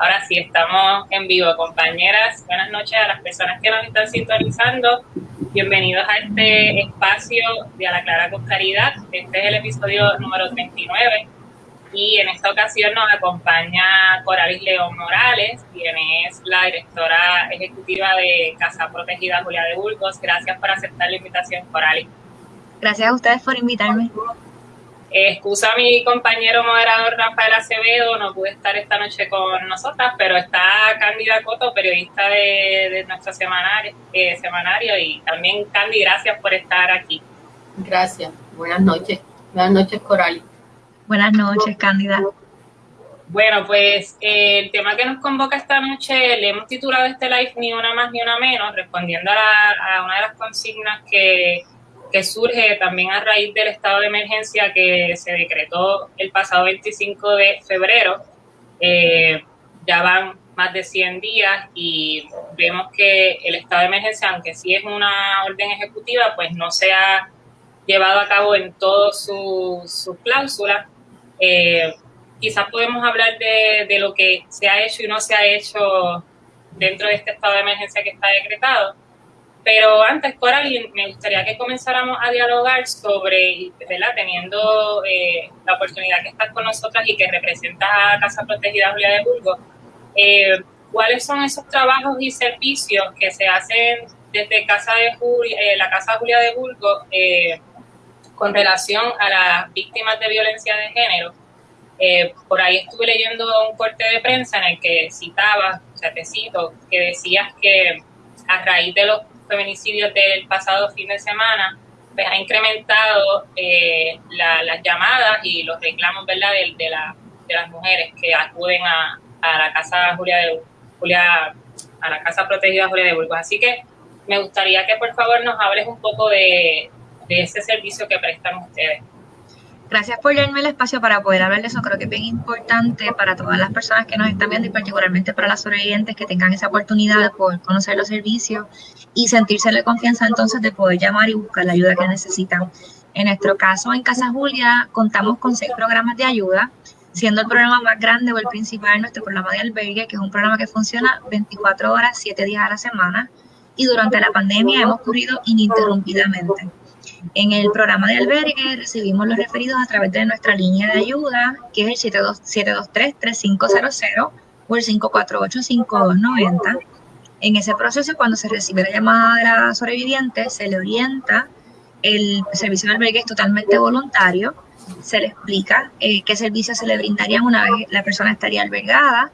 Ahora sí, estamos en vivo, compañeras. Buenas noches a las personas que nos están sintonizando. Bienvenidos a este espacio de A la Clara con Caridad. Este es el episodio número 39 y en esta ocasión nos acompaña Coralis León Morales, quien es la directora ejecutiva de Casa Protegida Julia de Burgos. Gracias por aceptar la invitación, Coralis. Gracias a ustedes por invitarme. Excusa a mi compañero moderador Rafael Acevedo, no pude estar esta noche con nosotras, pero está Cándida Coto, periodista de, nuestro semanario, eh, semanario, y también Candy, gracias por estar aquí. Gracias, buenas noches. Buenas noches, Coralis. Buenas noches, Cándida. Bueno, pues eh, el tema que nos convoca esta noche le hemos titulado este live Ni una más ni una menos, respondiendo a, una de las consignas que, surge también a raíz del estado de emergencia que se decretó el pasado 25 de febrero. Eh, ya van más de 100 días y vemos que el estado de emergencia, aunque sí es una orden ejecutiva, pues no se ha llevado a cabo en todas sus su cláusulas eh, quizás podemos hablar de, lo que se ha hecho y no se ha hecho dentro de este estado de emergencia que está decretado. Pero antes, Coral, me gustaría que comenzáramos a dialogar sobre, ¿verdad? teniendo eh, la oportunidad que estás con nosotras y que representas a Casa Protegida Julia de Burgos, eh, ¿cuáles son esos trabajos y servicios que se hacen desde Casa de Julia, la Casa Julia de Burgos con relación a las víctimas de violencia de género. Eh, por ahí estuve leyendo un corte de prensa en el que citaba, o sea, te cito, que decías que a raíz de los feminicidios del pasado fin de semana, pues ha incrementado eh, las llamadas y los reclamos, ¿verdad?, de, de, de las mujeres que acuden a, a, la casa Julia de Julia, a la casa protegida Julia de Burgos. Así que me gustaría que por favor nos hables un poco de, de ese servicio que prestan ustedes. Gracias por darme el espacio para poder hablar de eso. Creo que es bien importante para todas las personas que nos están viendo y particularmente para las sobrevivientes que tengan esa oportunidad de poder conocer los servicios y sentirse la confianza entonces de poder llamar y buscar la ayuda que necesitan. En nuestro caso, en Casa Julia, contamos con seis programas de ayuda, siendo el programa más grande o el principal nuestro programa de albergue, que es un programa que funciona 24 horas, 7 días a la semana, y durante la pandemia hemos corrido ininterrumpidamente. En el programa de albergue recibimos los referidos a través de nuestra línea de ayuda, que es el 723-3500 o el 548-5290. En ese proceso, cuando se recibe la llamada de la sobreviviente, se le orienta. El servicio de albergue es totalmente voluntario. Se le explica eh, qué servicios se le brindarían una vez la persona estaría albergada,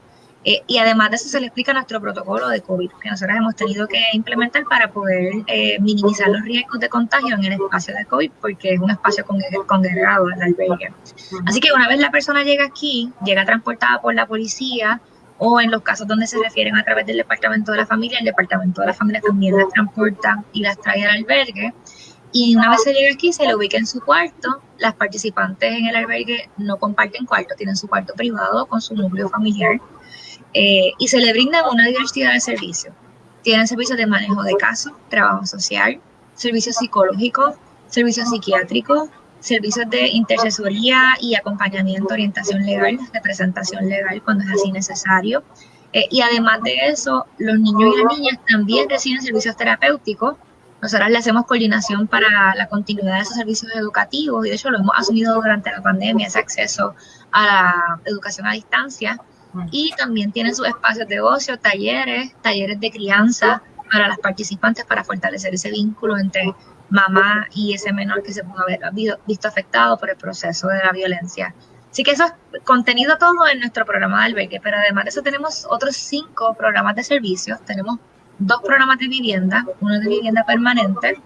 eh, y además de eso se le explica nuestro protocolo de COVID que nosotros hemos tenido que implementar para poder eh, minimizar los riesgos de contagio en el espacio de COVID, porque es un espacio congregado el albergue. Así que una vez la persona llega aquí, llega transportada por la policía, o en los casos donde se refieren a través del departamento de la familia, el departamento de la familia también las transporta y las trae al albergue. Y una vez se llega aquí, se le ubica en su cuarto. Las participantes en el albergue no comparten cuarto, tienen su cuarto privado con su núcleo familiar. Eh, y se le brinda una diversidad de servicios. Tienen servicios de manejo de casos, trabajo social, servicios psicológicos, servicios psiquiátricos, servicios de intercesoría y acompañamiento, orientación legal, representación legal cuando es así necesario. Eh, y además de eso, los niños y las niñas también reciben servicios terapéuticos. Nosotros le hacemos coordinación para la continuidad de esos servicios educativos y de hecho lo hemos asumido durante la pandemia, ese acceso a la educación a distancia y también tienen sus espacios de ocio, talleres, talleres de crianza para las participantes para fortalecer ese vínculo entre mamá y ese menor que se pudo haber visto afectado por el proceso de la violencia. Así que eso es contenido todo en nuestro programa de albergue, pero además de eso tenemos otros cinco programas de servicios. Tenemos dos programas de vivienda, uno de vivienda permanente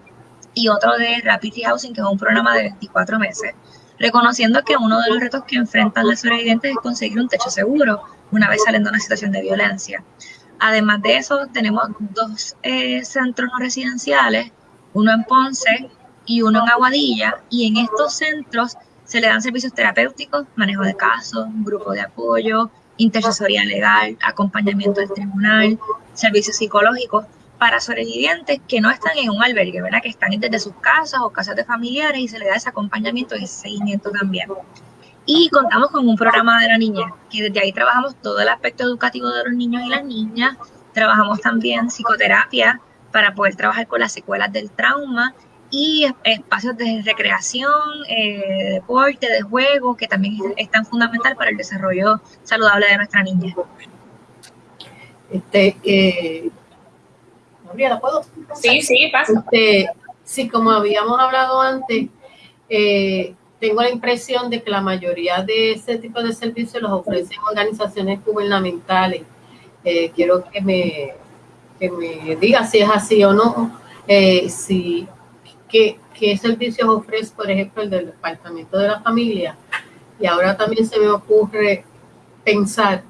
y otro de Rapid Housing, que es un programa de 24 meses reconociendo que uno de los retos que enfrentan las sobrevivientes es conseguir un techo seguro una vez saliendo de una situación de violencia. Además de eso, tenemos dos eh, centros no residenciales, uno en Ponce y uno en Aguadilla, y en estos centros se le dan servicios terapéuticos, manejo de casos, grupo de apoyo, intercesoría legal, acompañamiento del tribunal, servicios psicológicos, para sobrevivientes que no están en un albergue, ¿verdad? Que están desde sus casas o casas de familiares y se les da ese acompañamiento y ese seguimiento también. Y contamos con un programa de la niña, que desde ahí trabajamos todo el aspecto educativo de los niños y las niñas. Trabajamos también psicoterapia para poder trabajar con las secuelas del trauma y espacios de recreación, eh, deporte, de juego, que también es tan fundamental para el desarrollo saludable de nuestra niña. Este, eh, ¿puedo? Sí, sí, pasa. Este, sí, como habíamos hablado antes, eh, tengo la impresión de que la mayoría de ese tipo de servicios los ofrecen organizaciones gubernamentales. Eh, quiero que me, que me diga si es así o no, eh, si qué, qué servicios ofrece, por ejemplo, el del Departamento de la Familia. Y ahora también se me ocurre pensar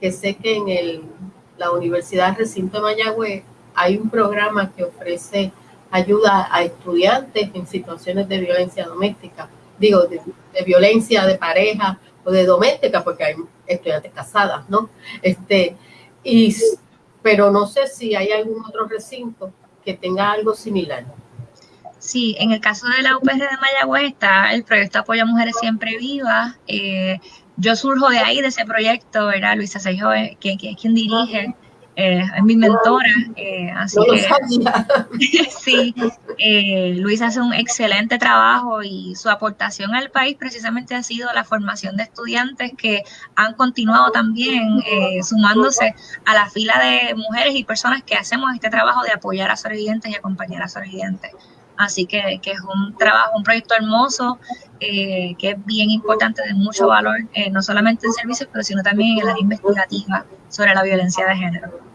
que sé que en el, la Universidad Recinto de Mayagüez hay un programa que ofrece ayuda a estudiantes en situaciones de violencia doméstica, digo, de, violencia de pareja o de doméstica, porque hay estudiantes casadas, ¿no? Este, y, pero no sé si hay algún otro recinto que tenga algo similar. Sí, en el caso de la UPR de Mayagüez está el proyecto Apoyo a Mujeres Siempre Vivas. Eh, yo surjo de ahí, de ese proyecto, era Luisa Seijo, que, que es quien dirige eh, es mi mentora, eh, así que sí, eh, Luis hace un excelente trabajo y su aportación al país precisamente ha sido la formación de estudiantes que han continuado también sumándose a la fila de mujeres y personas que hacemos este trabajo de apoyar a sobrevivientes y acompañar a sobrevivientes. Así que, que, es un trabajo, un proyecto hermoso, que es bien importante, de mucho valor, no solamente en servicios, pero sino también en la investigativa sobre la violencia de género.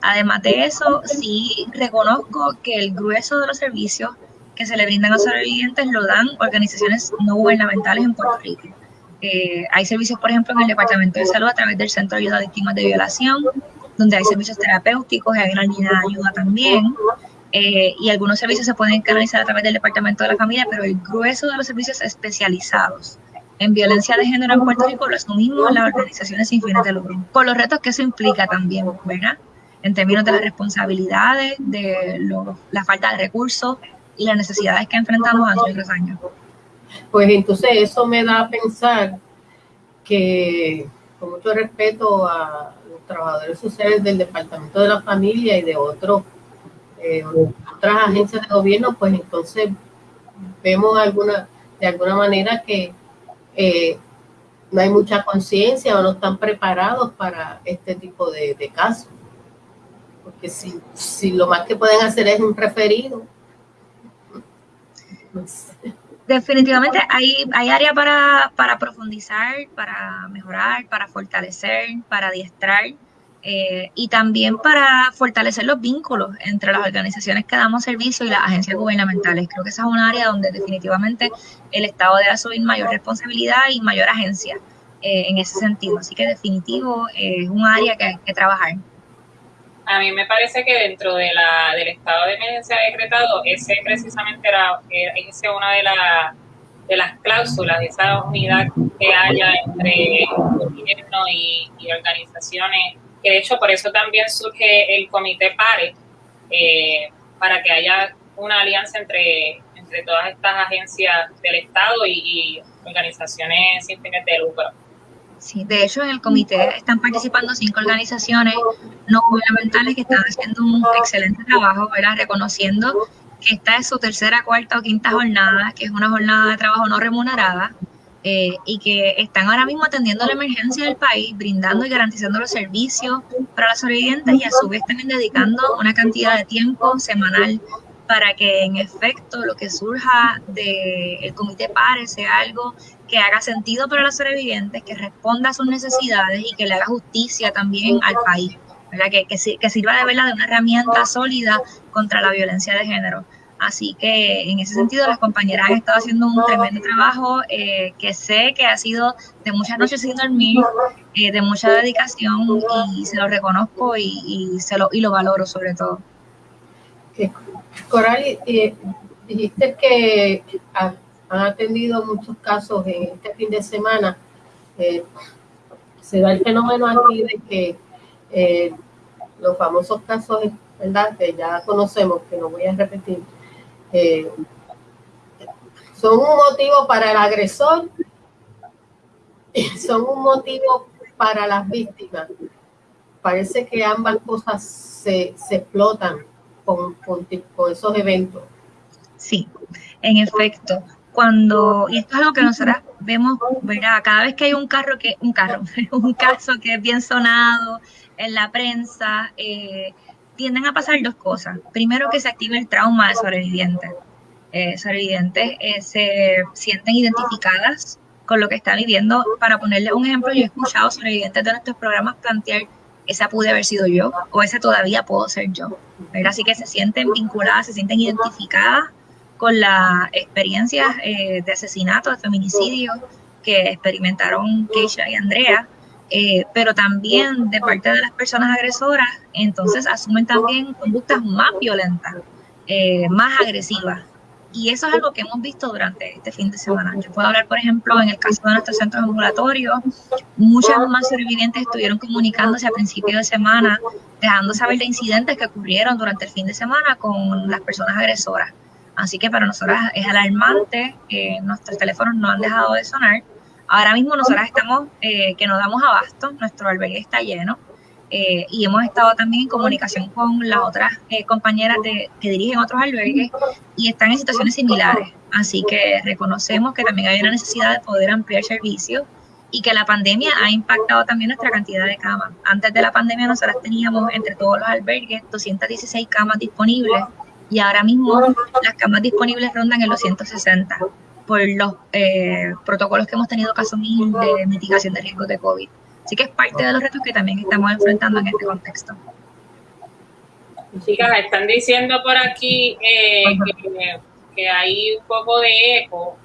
Además de eso, sí reconozco que el grueso de los servicios que se le brindan a los sobrevivientes lo dan organizaciones no gubernamentales en Puerto Rico. Eh, hay servicios, por ejemplo, en el Departamento de Salud a través del Centro de Ayuda a Víctimas de Violación, donde hay servicios terapéuticos y hay una línea de ayuda también. Eh, y algunos servicios se pueden canalizar a través del Departamento de la Familia, pero el grueso de los servicios especializados en violencia de género en Puerto Rico lo asumimos las organizaciones sin fines de lucro, con los retos que eso implica también, ¿verdad? En términos de las responsabilidades, de la falta de recursos y las necesidades que enfrentamos año tras año. Pues entonces eso me da a pensar que, con mucho respeto a los trabajadores sociales del Departamento de la Familia y de otros eh, otras agencias de gobierno, pues entonces vemos alguna, de alguna manera que eh, no hay mucha conciencia o no están preparados para este tipo de casos porque si, si lo más que pueden hacer es un referido. Definitivamente hay, hay área para, para, profundizar, para mejorar, para fortalecer, para adiestrar eh, y también para fortalecer los vínculos entre las organizaciones que damos servicio y las agencias gubernamentales. Creo que esa es un área donde definitivamente el Estado debe asumir mayor responsabilidad y mayor agencia eh, en ese sentido. Así que definitivo eh, es un área que hay que trabajar a mí me parece que dentro de la, del estado de emergencia decretado, ese precisamente era, ese una de, la, de las cláusulas, de esa unidad que haya entre gobierno y, organizaciones, que de hecho por eso también surge el comité PARE, eh, para que haya una alianza entre, entre todas estas agencias del Estado y, y organizaciones sin fines de lucro. Sí, de hecho en el comité están participando cinco organizaciones no gubernamentales que están haciendo un excelente trabajo, ¿verdad? reconociendo que esta es su tercera, cuarta o quinta jornada, que es una jornada de trabajo no remunerada, eh, y que están ahora mismo atendiendo la emergencia del país, brindando y garantizando los servicios para los sobrevivientes y a su vez también dedicando una cantidad de tiempo semanal para que en efecto lo que surja del comité PARE sea algo que haga sentido para los sobrevivientes, que responda a sus necesidades y que le haga justicia también al país, Que, que, sirva de verdad de una herramienta sólida contra la violencia de género. Así que en ese sentido las compañeras han estado haciendo un tremendo trabajo eh, que sé que ha sido de muchas noches sin dormir, eh, de mucha dedicación y se lo reconozco y, y, se lo, y lo valoro sobre todo. Coral, dijiste que han atendido muchos casos en este fin de semana. Eh, se da el fenómeno aquí de que eh, los famosos casos, ¿verdad? Que ya conocemos, que no voy a repetir, eh, son un motivo para el agresor son un motivo para las víctimas. Parece que ambas cosas se, explotan con, esos eventos. Sí, en efecto, cuando, y esto es algo que nosotros vemos, ¿verdad? Cada vez que hay un carro que, un carro, un caso que es bien sonado en la prensa, eh, tienden a pasar dos cosas. Primero que se activa el trauma de sobrevivientes. Eh, sobrevivientes eh, se sienten identificadas con lo que están viviendo. Para ponerle un ejemplo, yo he escuchado sobrevivientes de nuestros programas plantear esa pude haber sido yo o ese todavía puedo ser yo. Así que se sienten vinculadas, se sienten identificadas con las experiencias eh, de asesinato, de feminicidio que experimentaron Keisha y Andrea, eh, pero también de parte de las personas agresoras, entonces asumen también conductas más violentas, eh, más agresivas. Y eso es algo que hemos visto durante este fin de semana. Yo puedo hablar, por ejemplo, en el caso de nuestros centros ambulatorios, muchas más sobrevivientes estuvieron comunicándose a principios de semana, dejando saber de incidentes que ocurrieron durante el fin de semana con las personas agresoras. Así que para nosotras es alarmante, que nuestros teléfonos no han dejado de sonar. Ahora mismo nosotras estamos, eh, que nos damos abasto, nuestro albergue está lleno eh, y hemos estado también en comunicación con las otras eh, compañeras de, que dirigen otros albergues y están en situaciones similares. Así que reconocemos que también hay una necesidad de poder ampliar servicios y que la pandemia ha impactado también nuestra cantidad de camas. Antes de la pandemia nosotras teníamos entre todos los albergues 216 camas disponibles y ahora mismo las camas disponibles rondan en los 160 por los eh, protocolos que hemos tenido caso mil de mitigación de riesgos de COVID. Así que es parte de los retos que también estamos enfrentando en este contexto. Chicas, están diciendo por aquí eh, que, hay un poco de eco.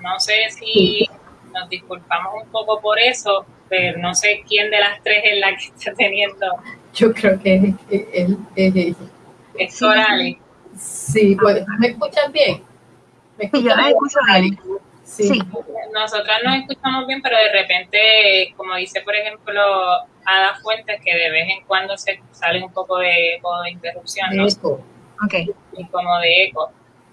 No sé si nos disculpamos un poco por eso, pero no sé quién de las tres es la que está teniendo. Yo creo que es, es, es, es Corales. Sí, pues, ¿me escuchan bien? ¿Me escuchan yo escucho bien. Sí. Nosotras nos escuchamos bien, pero de repente, como dice, por ejemplo, Ada Fuentes, que de vez en cuando se sale un poco de, de interrupción, ¿no? Okay. Y como de eco.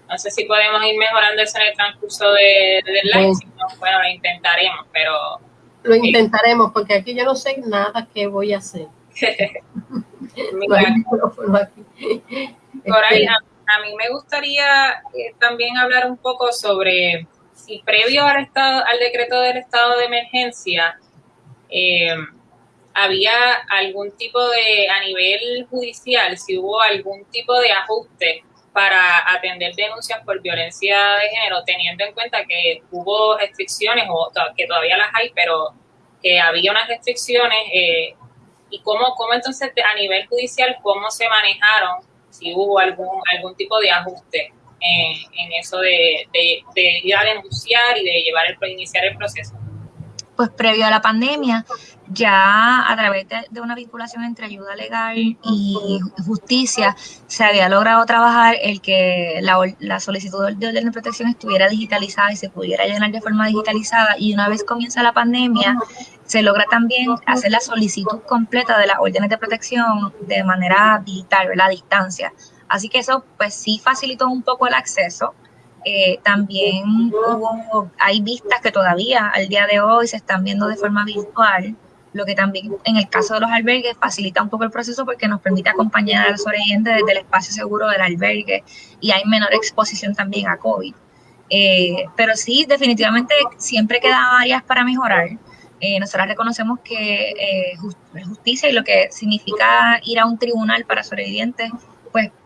No sé si podemos ir mejorando eso en el transcurso de, del live. bueno, lo intentaremos, pero... Lo intentaremos, porque aquí yo no sé nada que voy a hacer. Por ahí, a mí me gustaría eh, también hablar un poco sobre si previo al, estado, al decreto del estado de emergencia eh, había algún tipo de, a nivel judicial, si hubo algún tipo de ajuste para atender denuncias por violencia de género, teniendo en cuenta que hubo restricciones, o que todavía las hay, pero que había unas restricciones, eh, y cómo, cómo entonces a nivel judicial, cómo se manejaron si hubo algún, algún tipo de ajuste en, eso de, ir a denunciar y de llevar el, iniciar el proceso. Pues previo a la pandemia, ya a través de, una vinculación entre ayuda legal y justicia, se había logrado trabajar el que la, la solicitud de orden de protección estuviera digitalizada y se pudiera llenar de forma digitalizada. Y una vez comienza la pandemia, se logra también hacer la solicitud completa de las órdenes de protección de manera digital, ¿verdad? A distancia. Así que eso pues sí facilitó un poco el acceso. Eh, también hubo, hay vistas que todavía al día de hoy se están viendo de forma virtual, lo que también en el caso de los albergues facilita un poco el proceso porque nos permite acompañar a los sobrevivientes desde el espacio seguro del albergue y hay menor exposición también a COVID. Eh, pero sí, definitivamente siempre quedan áreas para mejorar. Eh, nosotros reconocemos que eh, justicia y lo que significa ir a un tribunal para sobrevivientes,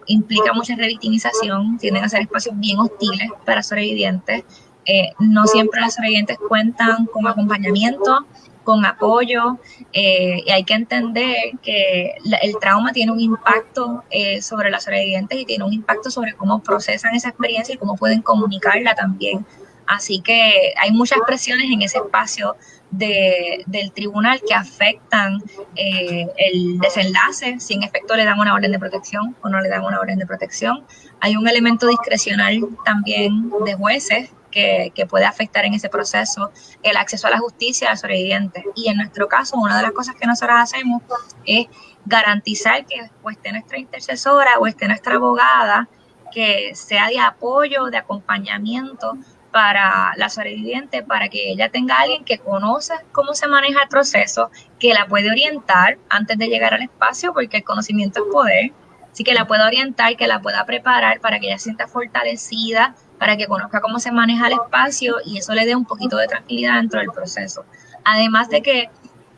implica mucha revictimización, tienden a ser espacios bien hostiles para sobrevivientes. Eh, no siempre los sobrevivientes cuentan con acompañamiento, con apoyo, y hay que entender que el trauma tiene un impacto sobre los sobrevivientes y tiene un impacto sobre cómo procesan esa experiencia y cómo pueden comunicarla también. Así que hay muchas presiones en ese espacio del tribunal que afectan eh, el desenlace, si en efecto le dan una orden de protección o no le dan una orden de protección. Hay un elemento discrecional también de jueces que, puede afectar en ese proceso el acceso a la justicia al sobreviviente. Y en nuestro caso, una de las cosas que nosotros hacemos es garantizar que esté nuestra intercesora o esté nuestra abogada, que sea de apoyo, de acompañamiento para la sobreviviente, para que ella tenga alguien que conoce cómo se maneja el proceso, que la puede orientar antes de llegar al espacio, porque el conocimiento es poder, así que la pueda orientar, que la pueda preparar para que ella sienta fortalecida, para que conozca cómo se maneja el espacio y eso le dé un poquito de tranquilidad dentro del proceso. Además de que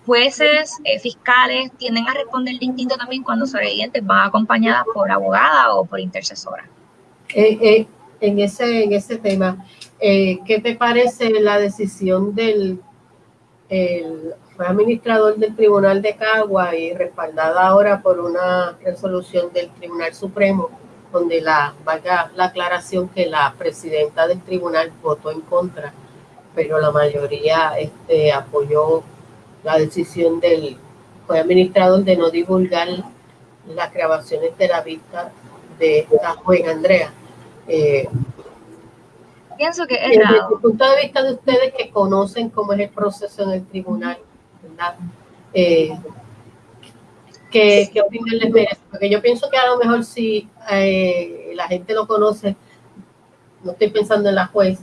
jueces, eh, fiscales tienden a responder distinto también cuando sobrevivientes van acompañadas por abogada o por intercesora. Eh, eh, en, ese, en ese tema, ¿qué te parece la decisión del el, administrador del Tribunal de Cagua y respaldada ahora por una resolución del Tribunal Supremo, donde la, valga la aclaración que la presidenta del tribunal votó en contra, pero la mayoría este, apoyó la decisión del fue administrador de no divulgar las grabaciones de la vista de la joven Andrea. Eh, Pienso que es desde el punto de vista de ustedes que conocen cómo es el proceso en el tribunal, ¿verdad? Eh, ¿qué, ¿Qué opinión les merece? Porque yo pienso que a lo mejor si eh, la gente lo conoce, no estoy pensando en la juez,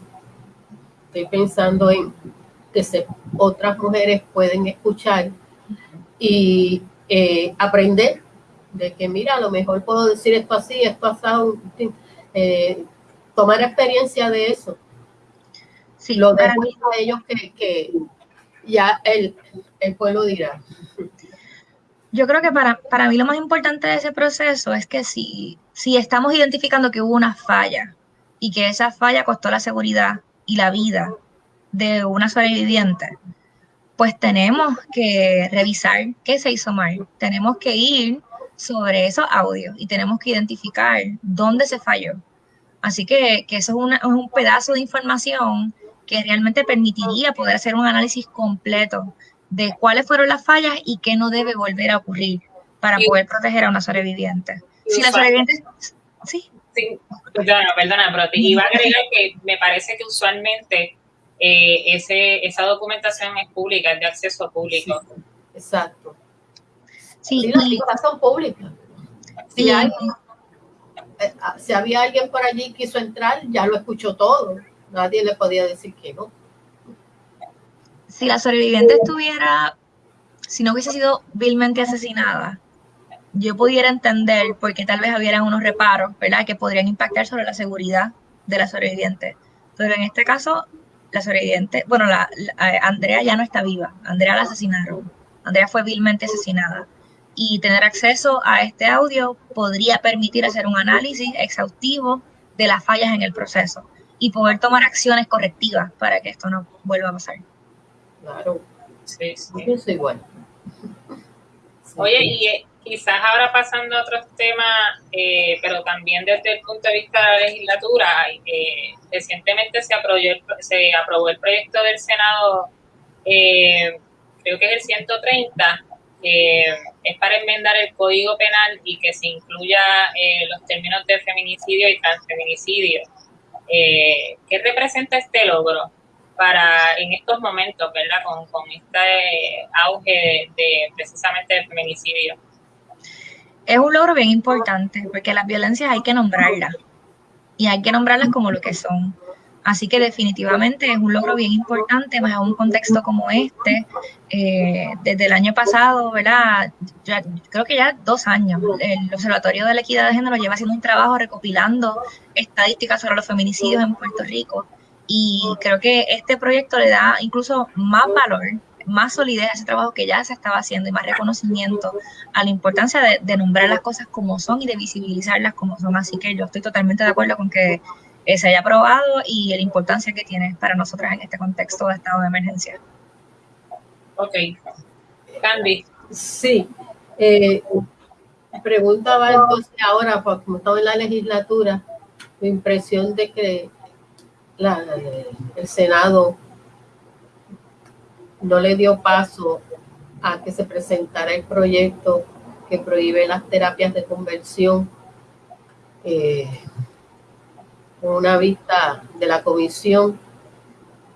estoy pensando en que se, otras mujeres pueden escuchar y eh, aprender de que, mira, a lo mejor puedo decir esto así, esto así, eh, tomar experiencia de eso. Sí, lo dejo a ellos que, que ya el, el, pueblo dirá. Yo creo que para, para mí lo más importante de ese proceso es que si, si estamos identificando que hubo una falla y que esa falla costó la seguridad y la vida de una sobreviviente, pues tenemos que revisar qué se hizo mal. Tenemos que ir sobre esos audios y tenemos que identificar dónde se falló. Así que, que eso es, un pedazo de información que realmente permitiría poder hacer un análisis completo de cuáles fueron las fallas y qué no debe volver a ocurrir para poder proteger a una sobreviviente. Si la sobreviviente... Sí. sí. Perdona, perdona, pero te iba a agregar que me parece que usualmente eh, ese, esa documentación es pública, es de acceso público. exacto. Sí, las listas son públicas. Si, eh, ah, si había alguien por allí quiso entrar, ya lo escuchó todo. Nadie le podía decir que no. Si la sobreviviente estuviera, si no hubiese sido vilmente asesinada, yo pudiera entender por qué tal vez hubiera unos reparos, ¿verdad? Que podrían impactar sobre la seguridad de la sobreviviente. Pero en este caso, la sobreviviente, bueno, la, Andrea ya no está viva, Andrea la asesinaron, Andrea fue vilmente asesinada. Y tener acceso a este audio podría permitir hacer un análisis exhaustivo de las fallas en el proceso y poder tomar acciones correctivas para que esto no vuelva a pasar. Claro, sí, sí. Eso igual. Oye, y eh, quizás ahora pasando a otros temas, eh, pero también desde el punto de vista de la legislatura, eh, recientemente se aprobó, se aprobó el proyecto del Senado, eh, creo que es el 130, es para enmendar el Código Penal y que se incluya los términos de feminicidio y transfeminicidio. ¿Qué representa este logro? para en estos momentos, ¿verdad? Con, con este auge de precisamente del feminicidio es un logro bien importante porque las violencias hay que nombrarlas y hay que nombrarlas como lo que son. Así que definitivamente es un logro bien importante, más en un contexto como este. Eh, desde el año pasado, ¿verdad? creo que ya dos años, el Observatorio de la Equidad de Género lleva haciendo un trabajo recopilando estadísticas sobre los feminicidios en Puerto Rico. Y creo que este proyecto le da incluso más valor más solidez a ese trabajo que ya se estaba haciendo y más reconocimiento a la importancia de, nombrar las cosas como son y de visibilizarlas como son. Así que yo estoy totalmente de acuerdo con que se haya aprobado y la importancia que tiene para nosotras en este contexto de estado de emergencia. Ok. Candy. Sí. Eh, preguntaba entonces ahora, pues, como estaba en la legislatura, mi impresión de que el Senado no le dio paso a que se presentara el proyecto que prohíbe las terapias de conversión eh, con una vista de la comisión.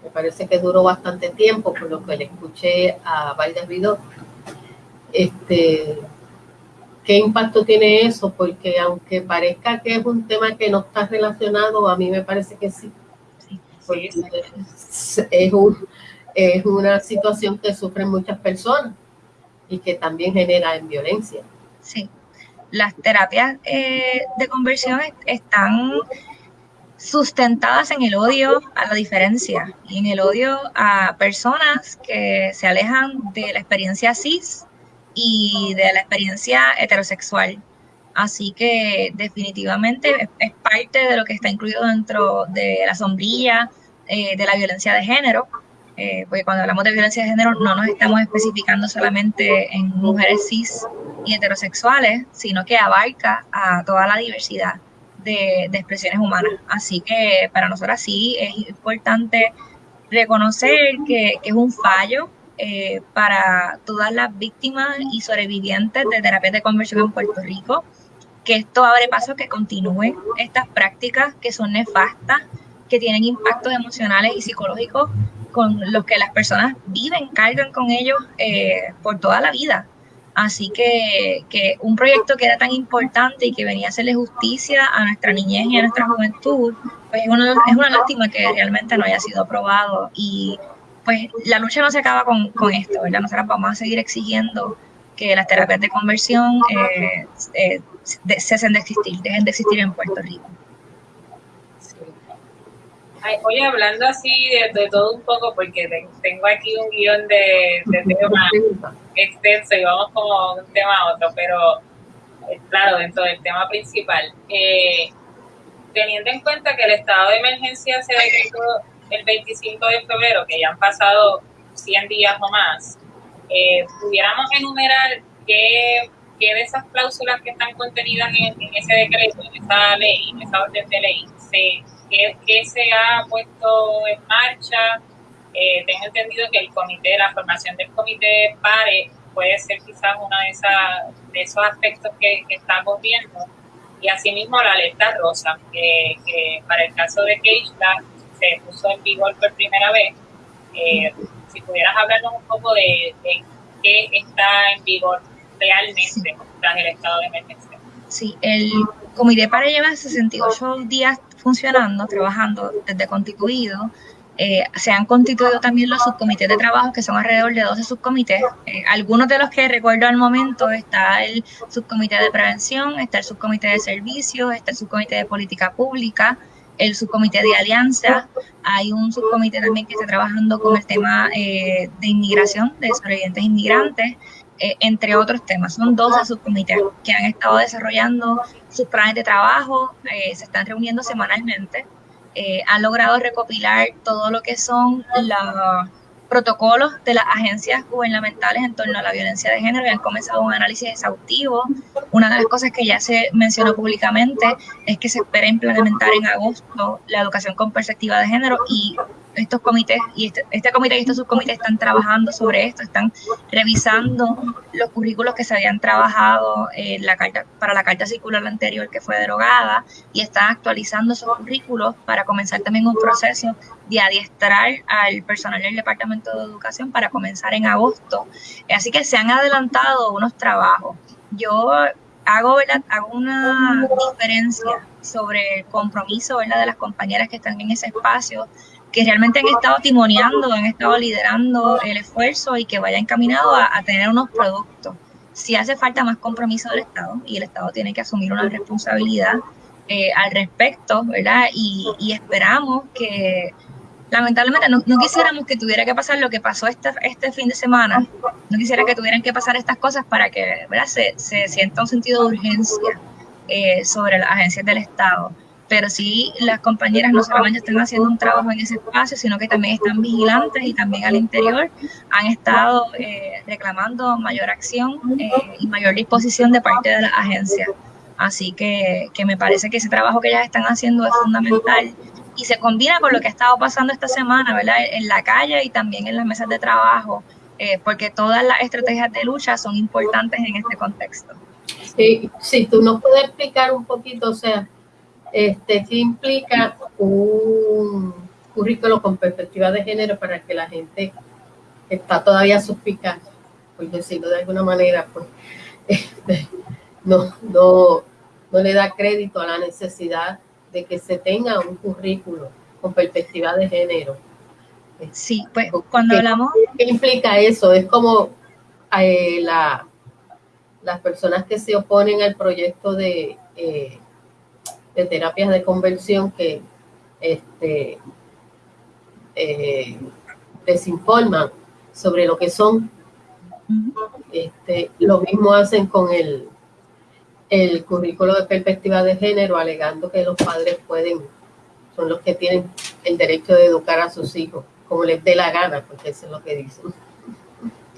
Me parece que duró bastante tiempo, por lo que le escuché a Valdes Vidó. Este, ¿Qué impacto tiene eso? Porque aunque parezca que es un tema que no está relacionado, a mí me parece que sí. porque es, un, es una situación que sufren muchas personas y que también genera en violencia. Sí, las terapias eh, de conversión están sustentadas en el odio a la diferencia y en el odio a personas que se alejan de la experiencia cis y de la experiencia heterosexual. Así que definitivamente es, parte de lo que está incluido dentro de la sombrilla eh, de la violencia de género, eh, porque cuando hablamos de violencia de género no nos estamos especificando solamente en mujeres cis y heterosexuales, sino que abarca a toda la diversidad de, expresiones humanas. Así que para nosotros sí es importante reconocer que, es un fallo eh, para todas las víctimas y sobrevivientes de terapia de conversión en Puerto Rico, que esto abre paso a que continúen estas prácticas que son nefastas, que tienen impactos emocionales y psicológicos con los que las personas viven, cargan con ellos eh, por toda la vida. Así que, que, un proyecto que era tan importante y que venía a hacerle justicia a nuestra niñez y a nuestra juventud, pues es una, es una lástima que realmente no haya sido aprobado. Y pues la lucha no se acaba con, con esto, ¿verdad? Nosotros vamos a seguir exigiendo que las terapias de conversión eh, eh, cesen de existir, dejen de existir en Puerto Rico oye, hablando así de, todo un poco, porque tengo aquí un guion de, de tema extenso y vamos como un tema a otro, pero eh, claro, dentro del tema principal. Eh, teniendo en cuenta que el estado de emergencia se decretó el 25 de febrero, que ya han pasado 100 días o más, eh, pudiéramos enumerar qué, qué, de esas cláusulas que están contenidas en, en, ese decreto, en esa ley, en esa orden de ley, se ¿Qué, se ha puesto en marcha? Eh, tengo entendido que el comité, la formación del comité PARE puede ser quizás uno de, de esos aspectos que, estamos viendo. Y asimismo la alerta rosa, que, para el caso de Keishla se puso en vigor por primera vez. Eh, si pudieras hablarnos un poco de, qué está en vigor realmente tras el estado de emergencia. Sí, el comité PARE lleva 68 días funcionando, trabajando desde constituido. Eh, se han constituido también los subcomités de trabajo, que son alrededor de 12 subcomités. Eh, algunos de los que recuerdo al momento está el subcomité de prevención, está el subcomité de servicios, está el subcomité de política pública, el subcomité de alianza. Hay un subcomité también que está trabajando con el tema eh, de inmigración, de sobrevivientes inmigrantes. Eh, entre otros temas. Son 12 subcomités que han estado desarrollando sus planes de trabajo, se están reuniendo semanalmente, eh, han logrado recopilar todo lo que son los protocolos de las agencias gubernamentales en torno a la violencia de género y han comenzado un análisis exhaustivo. Una de las cosas que ya se mencionó públicamente es que se espera implementar en agosto la educación con perspectiva de género y estos comités y este, este, comité y estos subcomités están trabajando sobre esto, están revisando los currículos que se habían trabajado en la carta, para la carta circular anterior que fue derogada y están actualizando esos currículos para comenzar también un proceso de adiestrar al personal del Departamento de Educación para comenzar en agosto. Así que se han adelantado unos trabajos. Yo hago, hago una diferencia sobre el compromiso ¿verdad? de las compañeras que están en ese espacio que realmente han estado timoneando, han estado liderando el esfuerzo y que vaya encaminado a, tener unos productos. Si hace falta más compromiso del Estado y el Estado tiene que asumir una responsabilidad eh, al respecto, ¿verdad? Y, esperamos que, lamentablemente, no, quisiéramos que tuviera que pasar lo que pasó este, este fin de semana, no quisiera que tuvieran que pasar estas cosas para que, ¿verdad? Se, se sienta un sentido de urgencia eh, sobre las agencias del Estado pero sí las compañeras no solamente están haciendo un trabajo en ese espacio, sino que también están vigilantes y también al interior han estado eh, reclamando mayor acción eh, y mayor disposición de parte de la agencia. Así que, que me parece que ese trabajo que ellas están haciendo es fundamental y se combina con lo que ha estado pasando esta semana, ¿verdad? En la calle y también en las mesas de trabajo, eh, porque todas las estrategias de lucha son importantes en este contexto. Sí, si tú nos puedes explicar un poquito, o sea, este, ¿Qué implica un currículo con perspectiva de género para que la gente está todavía suspicaz, por decirlo de alguna manera, pues, este, no, no, no le da crédito a la necesidad de que se tenga un currículo con perspectiva de género. Sí, pues cuando hablamos... ¿Qué implica eso? Es como eh, la, las personas que se oponen al proyecto de, eh, de terapias de conversión que este, eh, desinforman sobre lo que son. Este, lo mismo hacen con el, el currículo de perspectiva de género, alegando que los padres pueden, son los que tienen el derecho de educar a sus hijos, como les dé la gana, porque eso es lo que dicen.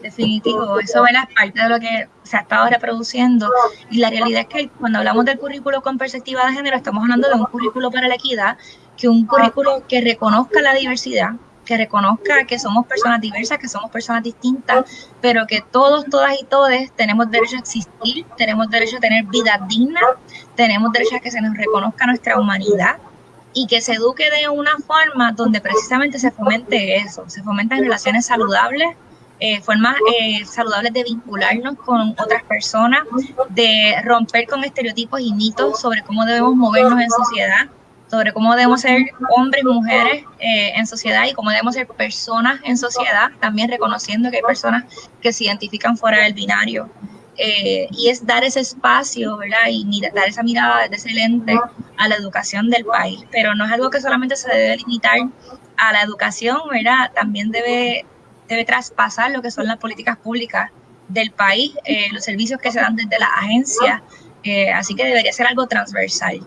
Definitivo, eso es parte de lo que se ha estado reproduciendo. Y la realidad es que cuando hablamos del currículo con perspectiva de género, estamos hablando de un currículo para la equidad, que un currículo que reconozca la diversidad, que reconozca que somos personas diversas, que somos personas distintas, pero que todos, todas y todos tenemos derecho a existir, tenemos derecho a tener vida digna, tenemos derecho a que se nos reconozca nuestra humanidad y que se eduque de una forma donde precisamente se fomente eso, se fomentan relaciones saludables, eh, formas eh, saludables de vincularnos con otras personas, de romper con estereotipos y mitos sobre cómo debemos movernos en sociedad, sobre cómo debemos ser hombres y mujeres eh, en sociedad y cómo debemos ser personas en sociedad, también reconociendo que hay personas que se identifican fuera del binario. y es dar ese espacio, ¿verdad? Y dar esa mirada desde ese a la educación del país. Pero no es algo que solamente se debe limitar a la educación, ¿verdad? También debe debe traspasar lo que son las políticas públicas del país, eh, los servicios que se dan desde la agencia, eh, así que debería ser algo transversal.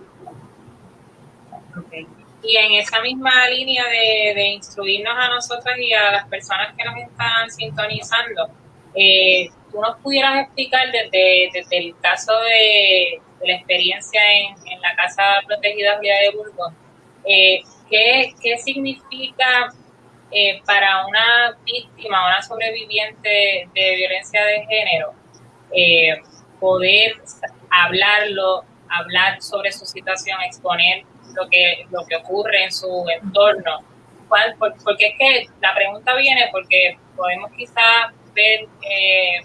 Y en esa misma línea de, instruirnos a nosotras y a las personas que nos están sintonizando, eh, tú nos pudieras explicar desde, el caso de, la experiencia en, la Casa Protegida de Burgos, ¿qué, ¿qué significa eh, para una víctima, una sobreviviente de violencia de género, eh, poder hablarlo, hablar sobre su situación, exponer lo que, lo que ocurre en su entorno. porque es que la pregunta viene porque podemos quizás ver eh,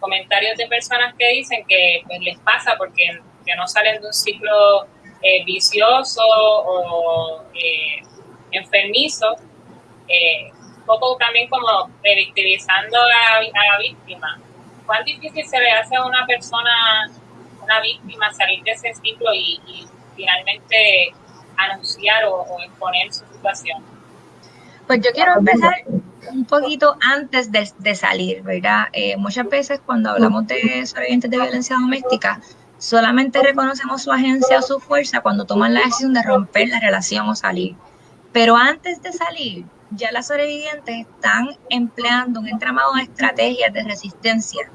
comentarios de personas que dicen que pues, les pasa porque que no salen de un ciclo vicioso o enfermizo eh, un poco también como revictimizando a, la víctima. ¿Cuán difícil se le hace a una persona, una víctima, salir de ese ciclo y, finalmente anunciar o, exponer su situación? Pues yo quiero empezar un poquito antes de, salir, ¿verdad? Eh, muchas veces cuando hablamos de sobrevivientes de violencia doméstica, solamente reconocemos su agencia o su fuerza cuando toman la decisión de romper la relación o salir. Pero antes de salir, ya las sobrevivientes están empleando un entramado de estrategias de resistencia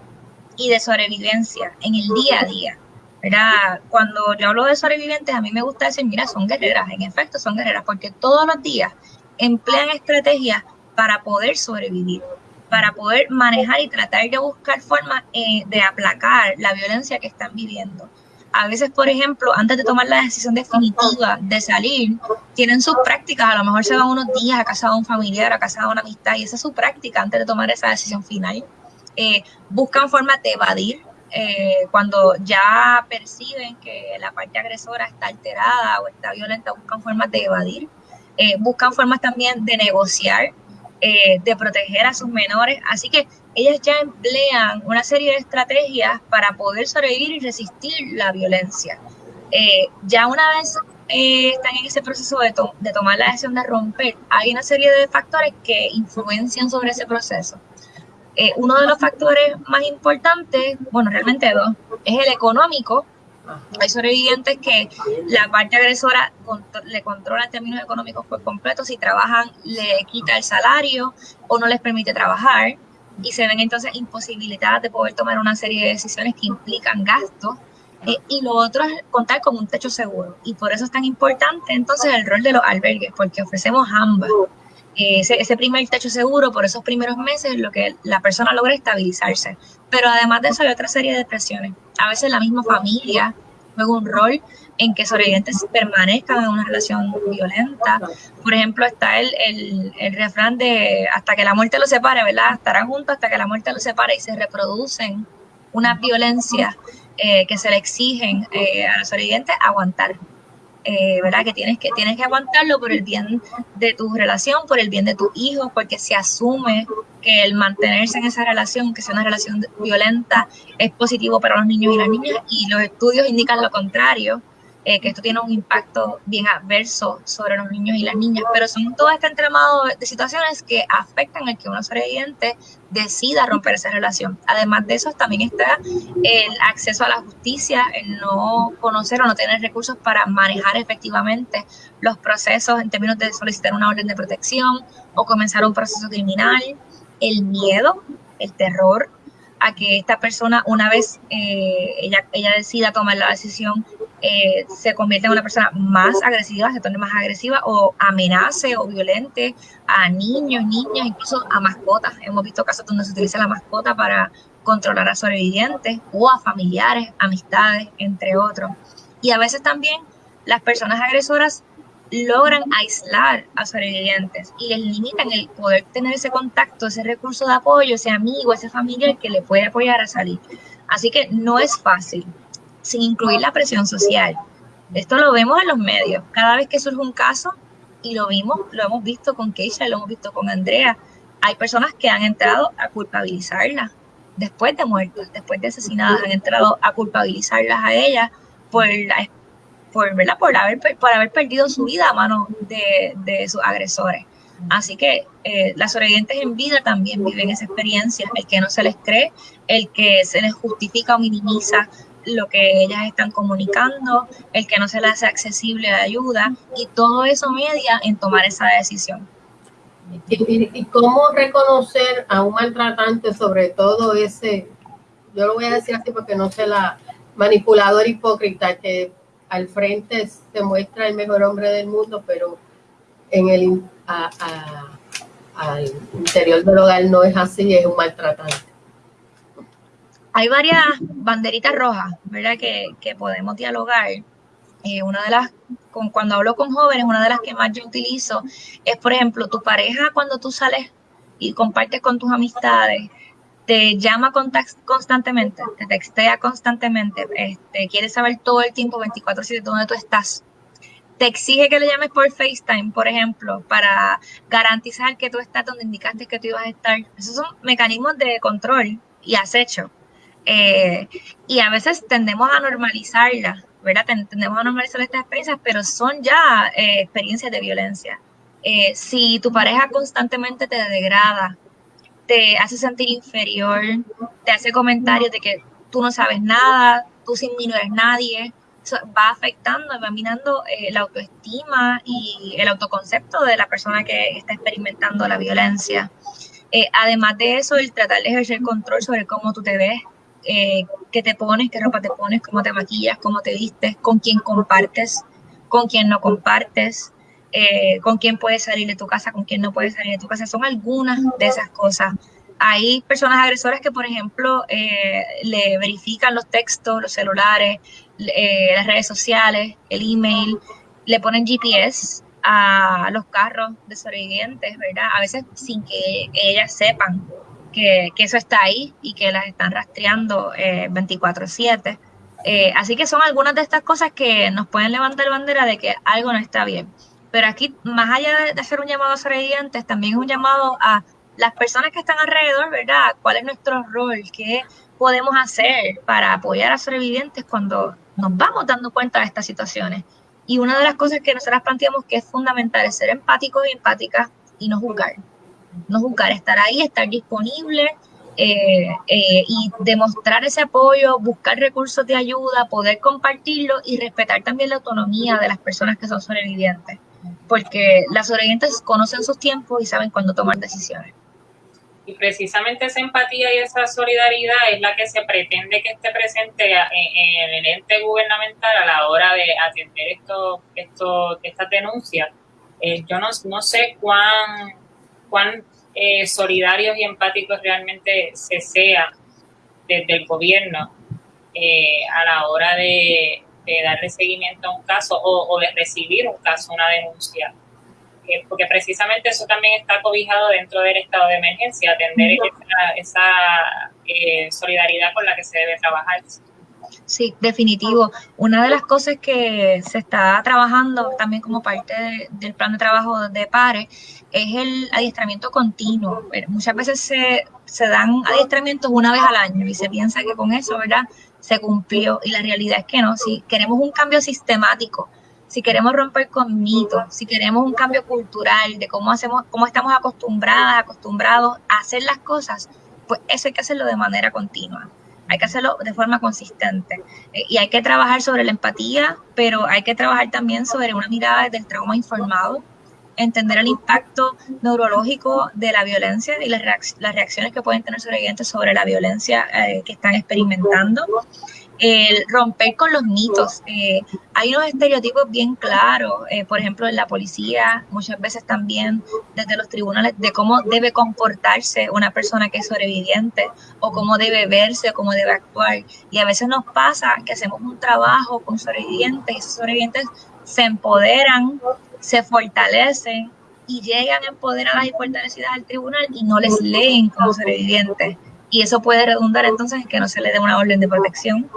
y de sobrevivencia en el día a día. ¿verdad? Cuando yo hablo de sobrevivientes, a mí me gusta decir, mira, son guerreras, en efecto son guerreras, porque todos los días emplean estrategias para poder sobrevivir, para poder manejar y tratar de buscar formas eh, de aplacar la violencia que están viviendo a veces, por ejemplo, antes de tomar la decisión definitiva de salir, tienen sus prácticas, a lo mejor se van unos días a casa de un familiar, a casa de una amistad, y esa es su práctica antes de tomar esa decisión final. Eh, buscan formas de evadir eh, cuando ya perciben que la parte agresora está alterada o está violenta, buscan formas de evadir. Eh, buscan formas también de negociar, de proteger a sus menores. Así que ellas ya emplean una serie de estrategias para poder sobrevivir y resistir la violencia. Eh, ya una vez eh, están en ese proceso de, de, tomar la decisión de romper, hay una serie de factores que influencian sobre ese proceso. Eh, uno de los factores más importantes, bueno, realmente dos, es el económico. Hay sobrevivientes que la parte agresora le controla en términos económicos por completo. Si trabajan, le quita el salario o no les permite trabajar y se ven entonces imposibilitadas de poder tomar una serie de decisiones que implican gastos. Eh, y lo otro es contar con un techo seguro. Y por eso es tan importante entonces el rol de los albergues, porque ofrecemos ambas. Eh, ese, primer techo seguro por esos primeros meses lo que la persona logra estabilizarse. Pero además de eso hay otra serie de presiones. A veces la misma familia juega un rol en que sobrevivientes permanezcan en una relación violenta. Por ejemplo, está el, el, refrán de hasta que la muerte los separe, ¿verdad? Estarán juntos hasta que la muerte los separe y se reproducen una violencia eh, que se le exigen eh, a los sobrevivientes aguantar. eh, ¿verdad? Que tienes, que tienes que aguantarlo por el bien de tu relación, por el bien de tu hijo, porque se asume que el mantenerse en esa relación, que sea una relación violenta, es positivo para los niños y las niñas, y los estudios indican lo contrario. Eh, que esto tiene un impacto bien adverso sobre los niños y las niñas, pero son todo este entramado de situaciones que afectan al que uno sobreviviente decida romper esa relación. Además de eso, también está el acceso a la justicia, el no conocer o no tener recursos para manejar efectivamente los procesos en términos de solicitar una orden de protección o comenzar un proceso criminal, el miedo, el terror a que esta persona, una vez eh, ella, ella decida tomar la decisión eh, se convierte en una persona más agresiva, se torne más agresiva o amenace o violente a niños, niñas, incluso a mascotas. Hemos visto casos donde se utiliza la mascota para controlar a sobrevivientes o a familiares, amistades, entre otros. Y a veces también las personas agresoras logran aislar a sobrevivientes y les limitan el poder tener ese contacto, ese recurso de apoyo, ese amigo, ese familiar que le puede apoyar a salir. Así que no es fácil sin incluir la presión social. Esto lo vemos en los medios. Cada vez que surge un caso, y lo vimos, lo hemos visto con Keisha, lo hemos visto con Andrea, hay personas que han entrado a culpabilizarla después de muertas, después de asesinadas, han entrado a culpabilizarlas a ellas por, por, por, haber, por haber perdido su vida a mano de, de sus agresores. Así que eh, las sobrevivientes en vida también viven esa experiencia, el que no se les cree, el que se les justifica o minimiza lo que ellas están comunicando, el que no se les hace accesible la ayuda y todo eso media en tomar esa decisión. ¿Y, cómo reconocer a un maltratante, sobre todo ese, yo lo voy a decir así porque no sé la manipulador hipócrita que al frente se muestra el mejor hombre del mundo, pero en el interior del hogar no es así, es un maltratante? hay varias banderitas rojas, ¿verdad? Que, podemos dialogar. Eh, una de las, con, cuando hablo con jóvenes, una de las que más yo utilizo es, por ejemplo, tu pareja cuando tú sales y compartes con tus amistades, te llama constantemente, te textea constantemente, este, quiere saber todo el tiempo, 24/7, dónde tú estás. Te exige que le llames por FaceTime, por ejemplo, para garantizar que tú estás donde indicaste que tú ibas a estar. Esos son mecanismos de control y acecho eh, y a veces tendemos a normalizarla, ¿verdad? Tendemos a normalizar estas experiencias, pero son ya eh, experiencias de violencia. Eh, si tu pareja constantemente te degrada, te hace sentir inferior, te hace comentarios de que tú no sabes nada, tú sin mí no eres nadie, eso va afectando, va minando la autoestima y el autoconcepto de la persona que está experimentando la violencia. además de eso, el tratar de ejercer control sobre cómo tú te ves, eh, qué te pones, qué ropa te pones, cómo te maquillas, cómo te vistes, con quién compartes, con quién no compartes, eh, con quién puedes salir de tu casa, con quién no puedes salir de tu casa. Son algunas de esas cosas. Hay personas agresoras que, por ejemplo, eh, le verifican los textos, los celulares, las redes sociales, el email, le ponen GPS a los carros de sobrevivientes, ¿verdad? A veces sin que ellas sepan que, eso está ahí y que las están rastreando 24/7. Eh, eh, así que son algunas de estas cosas que nos pueden levantar bandera de que algo no está bien. Pero aquí, más allá de, hacer un llamado a sobrevivientes, también es un llamado a las personas que están alrededor, ¿verdad? ¿Cuál es nuestro rol? ¿Qué podemos hacer para apoyar a sobrevivientes cuando nos vamos dando cuenta de estas situaciones? Y una de las cosas que nosotras planteamos que es fundamental es ser empáticos y empáticas y no juzgar no juzgar, estar ahí, estar disponible eh, eh, y demostrar ese apoyo, buscar recursos de ayuda, poder compartirlo y respetar también la autonomía de las personas que son sobrevivientes, porque las sobrevivientes conocen sus tiempos y saben cuándo tomar decisiones. Y precisamente esa empatía y esa solidaridad es la que se pretende que esté presente en, el ente gubernamental a la hora de atender esto, esto, estas denuncias. Eh, yo no, no sé cuán cuán eh, solidarios y empáticos realmente se sea desde el gobierno eh, a la hora de, darle seguimiento a un caso o, de recibir un caso, una denuncia. Eh, porque precisamente eso también está cobijado dentro del estado de emergencia, atender esa, solidaridad con la que se debe trabajar. Sí, definitivo. Una de las cosas que se está trabajando también como parte del plan de trabajo de PARE es el adiestramiento continuo. Muchas veces se, se dan adiestramientos una vez al año y se piensa que con eso, ¿verdad? Se cumplió y la realidad es que no. Si queremos un cambio sistemático, si queremos romper con mitos, si queremos un cambio cultural de cómo hacemos, cómo estamos acostumbradas, acostumbrados a hacer las cosas, pues eso hay que hacerlo de manera continua hay que hacerlo de forma consistente. Eh, y hay que trabajar sobre la empatía, pero hay que trabajar también sobre una mirada del trauma informado, entender el impacto neurológico de la violencia y las, reacciones que pueden tener sobrevivientes sobre la violencia eh, que están experimentando el romper con los mitos. Eh, hay unos estereotipos bien claros, eh, por ejemplo, en la policía, muchas veces también desde los tribunales, de cómo debe comportarse una persona que es sobreviviente, o cómo debe verse, o cómo debe actuar. Y a veces nos pasa que hacemos un trabajo con sobrevivientes y esos sobrevivientes se empoderan, se fortalecen y llegan empoderadas y fortalecidas al tribunal y no les leen como sobrevivientes y eso puede redundar entonces en que no se le dé una orden de protección,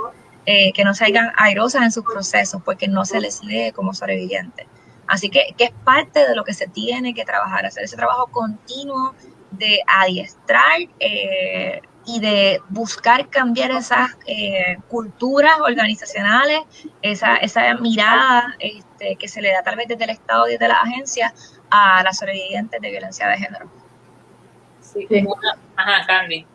eh, que no salgan airosas en sus procesos porque no se les lee como sobrevivientes. Así que, que es parte de lo que se tiene que trabajar, hacer ese trabajo continuo de adiestrar eh, y de buscar cambiar esas eh, culturas organizacionales, esa, esa mirada este, que se le da tal vez desde el Estado y desde las agencias a las sobrevivientes de violencia de género. Sí. Ajá, Candy.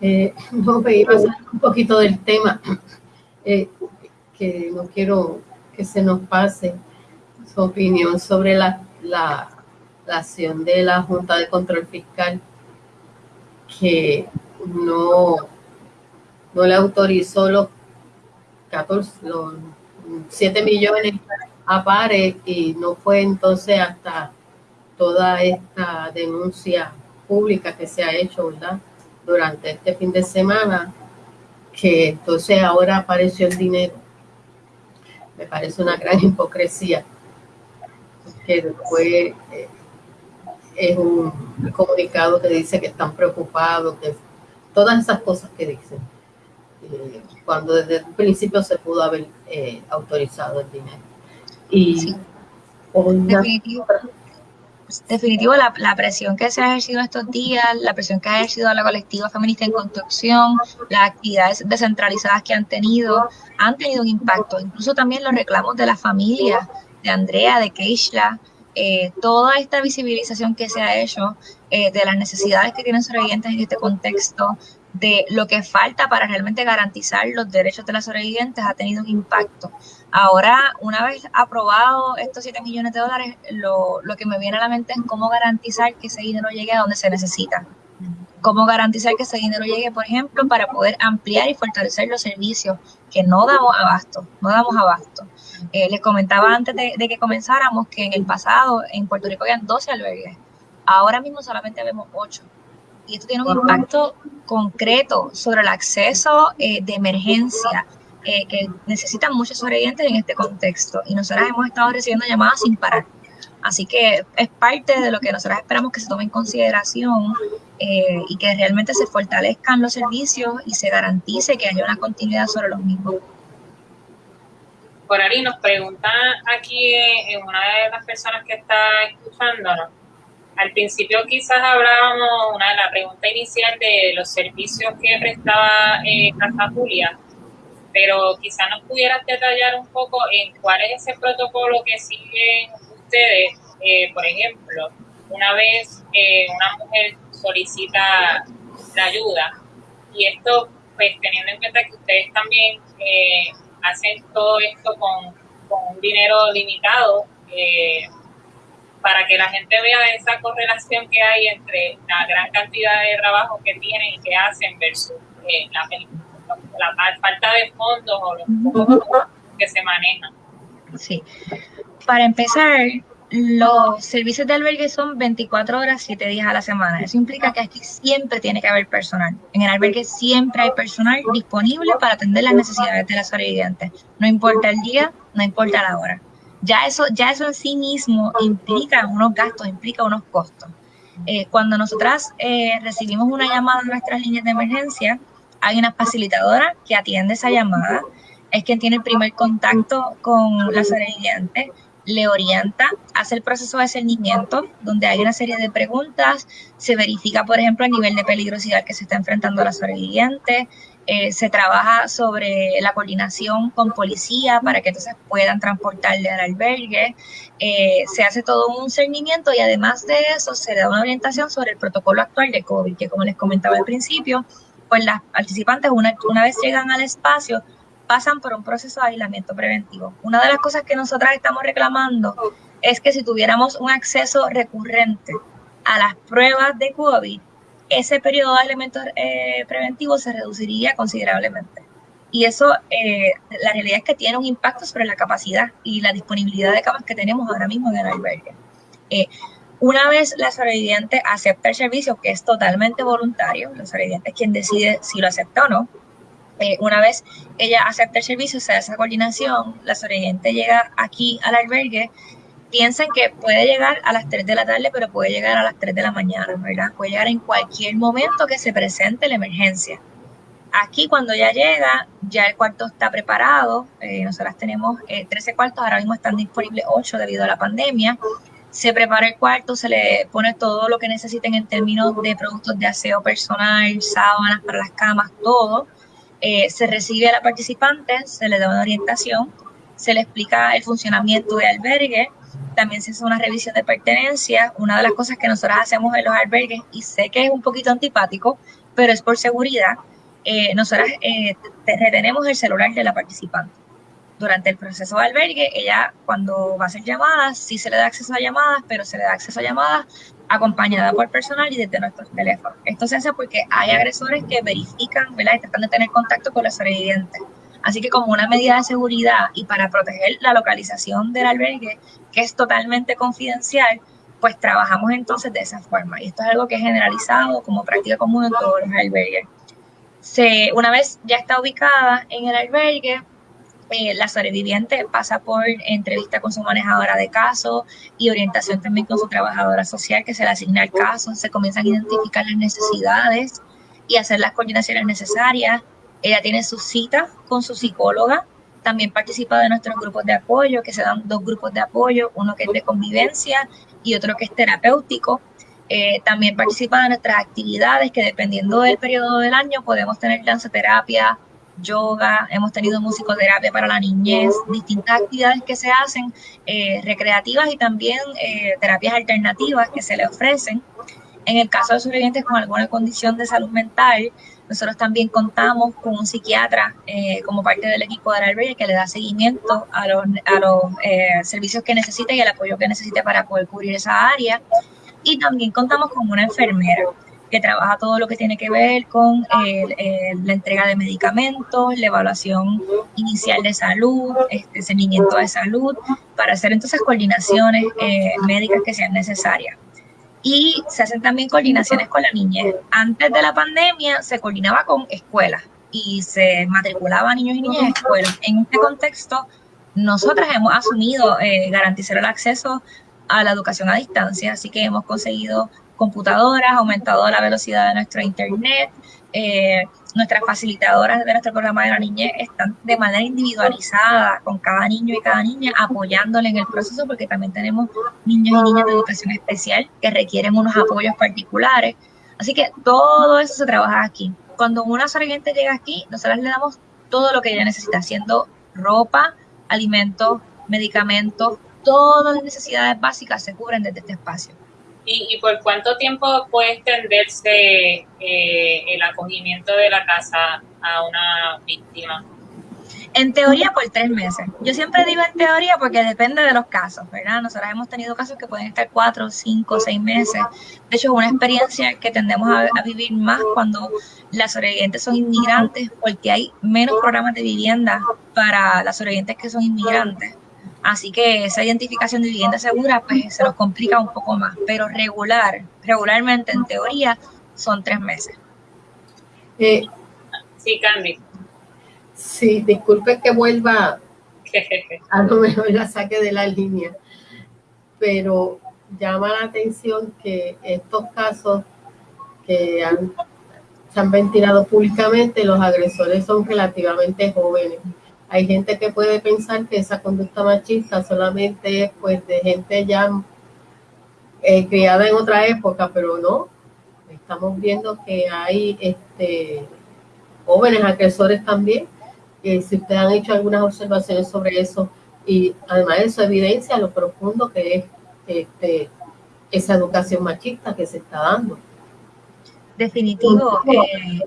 Eh, no, me iba a un poquito del tema, eh, que no quiero que se nos pase su opinión sobre la, la, acción de la Junta de Control Fiscal, que no, no le autorizó los 14, los 7 millones a pares y no fue entonces hasta toda esta denuncia pública que se ha hecho, ¿verdad? durante este fin de semana, que entonces ahora apareció el dinero. Me parece una gran hipocresía, que después eh, es un comunicado que dice que están preocupados, que todas esas cosas que dicen, eh, cuando desde el principio se pudo haber eh, autorizado el dinero. Y definitivo la, la, presión que se ha ejercido estos días, la presión que ha ejercido la colectiva feminista en construcción, las actividades descentralizadas que han tenido, han tenido un impacto. Incluso también los reclamos de la familia, de Andrea, de Keishla, eh, toda esta visibilización que se ha hecho eh, de las necesidades que tienen sobrevivientes en este contexto, de lo que falta para realmente garantizar los derechos de las sobrevivientes ha tenido un impacto. Ahora, una vez aprobado estos 7 millones de dólares, lo, lo que me viene a la mente es cómo garantizar que ese dinero llegue a donde se necesita. Cómo garantizar que ese dinero llegue, por ejemplo, para poder ampliar y fortalecer los servicios que no damos abasto, no damos abasto. Eh, les comentaba antes de, de, que comenzáramos que en el pasado en Puerto Rico habían 12 albergues. Ahora mismo solamente vemos 8 y esto tiene un impacto concreto sobre el acceso eh, de emergencia eh, que necesitan muchos sobrevivientes en este contexto. Y nosotras hemos estado recibiendo llamadas sin parar. Así que es parte de lo que nosotras esperamos que se tome en consideración eh, y que realmente se fortalezcan los servicios y se garantice que haya una continuidad sobre los mismos. Por ahí nos pregunta aquí en una de las personas que está escuchándonos, al principio quizás hablábamos, una de la pregunta inicial de los servicios que prestaba eh, Casa Julia, pero quizás nos pudieras detallar un poco en cuál es ese protocolo que siguen ustedes. Eh, por ejemplo, una vez eh, una mujer solicita la ayuda, y esto, pues teniendo en cuenta que ustedes también eh, hacen todo esto con, con un dinero limitado, eh, para que la gente vea esa correlación que hay entre la gran cantidad de trabajo que tienen y que hacen versus eh, la, falta de fondos o los que se manejan. Sí. Para empezar, los servicios de albergue son 24 horas, 7 días a la semana. Eso implica que aquí siempre tiene que haber personal. En el albergue siempre hay personal disponible para atender las necesidades de las sobrevivientes. No importa el día, no importa la hora ya eso, ya eso en sí mismo implica unos gastos, implica unos costos. Eh, cuando nosotras eh, recibimos una llamada en nuestras líneas de emergencia, Hay una facilitadora que atiende esa llamada, es quien tiene el primer contacto con la sobreviviente, le orienta, hace el proceso de cernimiento, donde hay una serie de preguntas, se verifica, por ejemplo, el nivel de peligrosidad que se está enfrentando la sobreviviente, eh, se trabaja sobre la coordinación con policía para que entonces puedan transportarle al albergue, eh, se hace todo un cernimiento y además de eso se da una orientación sobre el protocolo actual de COVID, que como les comentaba al principio, pues las participantes una, una vez llegan al espacio pasan por un proceso de aislamiento preventivo. Una de las cosas que nosotras estamos reclamando es que si tuviéramos un acceso recurrente a las pruebas de COVID, ese periodo de aislamiento eh, preventivo se reduciría considerablemente. Y eso, eh, la realidad es que tiene un impacto sobre la capacidad y la disponibilidad de camas que tenemos ahora mismo en el albergue. Eh, una vez la sobreviviente acepta el servicio, que es totalmente voluntario, la sobreviviente es quien decide si lo acepta o no, eh, una vez ella acepta el servicio, se hace esa coordinación, la sobreviviente llega aquí al albergue, piensen que puede llegar a las 3 de la tarde, pero puede llegar a las 3 de la mañana, ¿verdad? Puede llegar en cualquier momento que se presente la emergencia. Aquí cuando ya llega, ya el cuarto está preparado, eh, nosotras tenemos 13 eh, cuartos, ahora mismo están disponibles 8 debido a la pandemia. Se prepara el cuarto, se le pone todo lo que necesiten en términos de productos de aseo personal, sábanas para las camas, todo eh, se recibe a la participante, se le da una orientación, se le explica el funcionamiento del albergue, también se hace una revisión de pertenencia. Una de las cosas que nosotros hacemos en los albergues, y sé que es un poquito antipático, pero es por seguridad, eh, nosotras eh, retenemos el celular de la participante. Durante el proceso de albergue, ella cuando va a hacer llamadas, sí se le da acceso a llamadas, pero se le da acceso a llamadas acompañada por personal y desde nuestros teléfonos. Esto se hace porque hay agresores que verifican, ¿verdad? Y tratan de tener contacto con los sobrevivientes. Así que como una medida de seguridad y para proteger la localización del albergue, que es totalmente confidencial, pues trabajamos entonces de esa forma. Y esto es algo que es generalizado como práctica común en todos los albergues. Se, una vez ya está ubicada en el albergue, eh, la sobreviviente pasa por entrevista con su manejadora de caso y orientación también con su trabajadora social que se le asigna el caso. Se comienzan a identificar las necesidades y hacer las coordinaciones necesarias. Ella tiene su cita con su psicóloga. También participa de nuestros grupos de apoyo, que se dan dos grupos de apoyo, uno que es de convivencia y otro que es terapéutico. Eh, también participa de nuestras actividades que dependiendo del periodo del año podemos tener danza-terapia, yoga, hemos tenido musicoterapia para la niñez, distintas actividades que se hacen, eh, recreativas y también eh, terapias alternativas que se le ofrecen. En el caso de sobrevivientes con alguna condición de salud mental, nosotros también contamos con un psiquiatra eh, como parte del equipo de albergue que le da seguimiento a los, a los servicios que necesita y el apoyo que necesite para poder cubrir esa área. Y también contamos con una enfermera que trabaja todo lo que tiene que ver con la entrega de medicamentos, la evaluación inicial de salud, este seguimiento de salud, para hacer entonces coordinaciones eh, médicas que sean necesarias. Y se hacen también coordinaciones con la niñez. Antes de la pandemia se coordinaba con escuelas y se matriculaba a niños y niñas en escuelas. En este contexto, nosotras hemos asumido eh, garantizar el acceso a la educación a distancia, así que hemos conseguido computadoras, aumentado la velocidad de nuestro internet. Eh, nuestras facilitadoras de nuestro programa de la niñez están de manera individualizada con cada niño y cada niña apoyándole en el proceso porque también tenemos niños y niñas de educación especial que requieren unos apoyos particulares. Así que todo eso se trabaja aquí. Cuando una sobreviviente llega aquí, nosotros le damos todo lo que ella necesita, haciendo ropa, alimentos, medicamentos, todas las necesidades básicas se cubren desde este espacio. ¿Y, por cuánto tiempo puede extenderse eh, el acogimiento de la casa a una víctima? En teoría por tres meses. Yo siempre digo en teoría porque depende de los casos, ¿verdad? Nosotros hemos tenido casos que pueden estar cuatro, cinco, seis meses. De hecho, es una experiencia que tendemos a, a, vivir más cuando las sobrevivientes son inmigrantes porque hay menos programas de vivienda para las sobrevivientes que son inmigrantes. Así que esa identificación de vivienda segura pues se nos complica un poco más, pero regular, regularmente en teoría son tres meses. Eh, sí, Candy. Sí, disculpe que vuelva, a lo mejor la saque de la línea, pero llama la atención que estos casos que han se han ventilado públicamente, los agresores son relativamente jóvenes. Hay gente que puede pensar que esa conducta machista solamente es pues de gente ya eh, criada en otra época, pero no. Estamos viendo que hay este, jóvenes agresores también. Si ustedes han hecho algunas observaciones sobre eso, y además eso evidencia lo profundo que es este, esa educación machista que se está dando. Definitivo. Eh,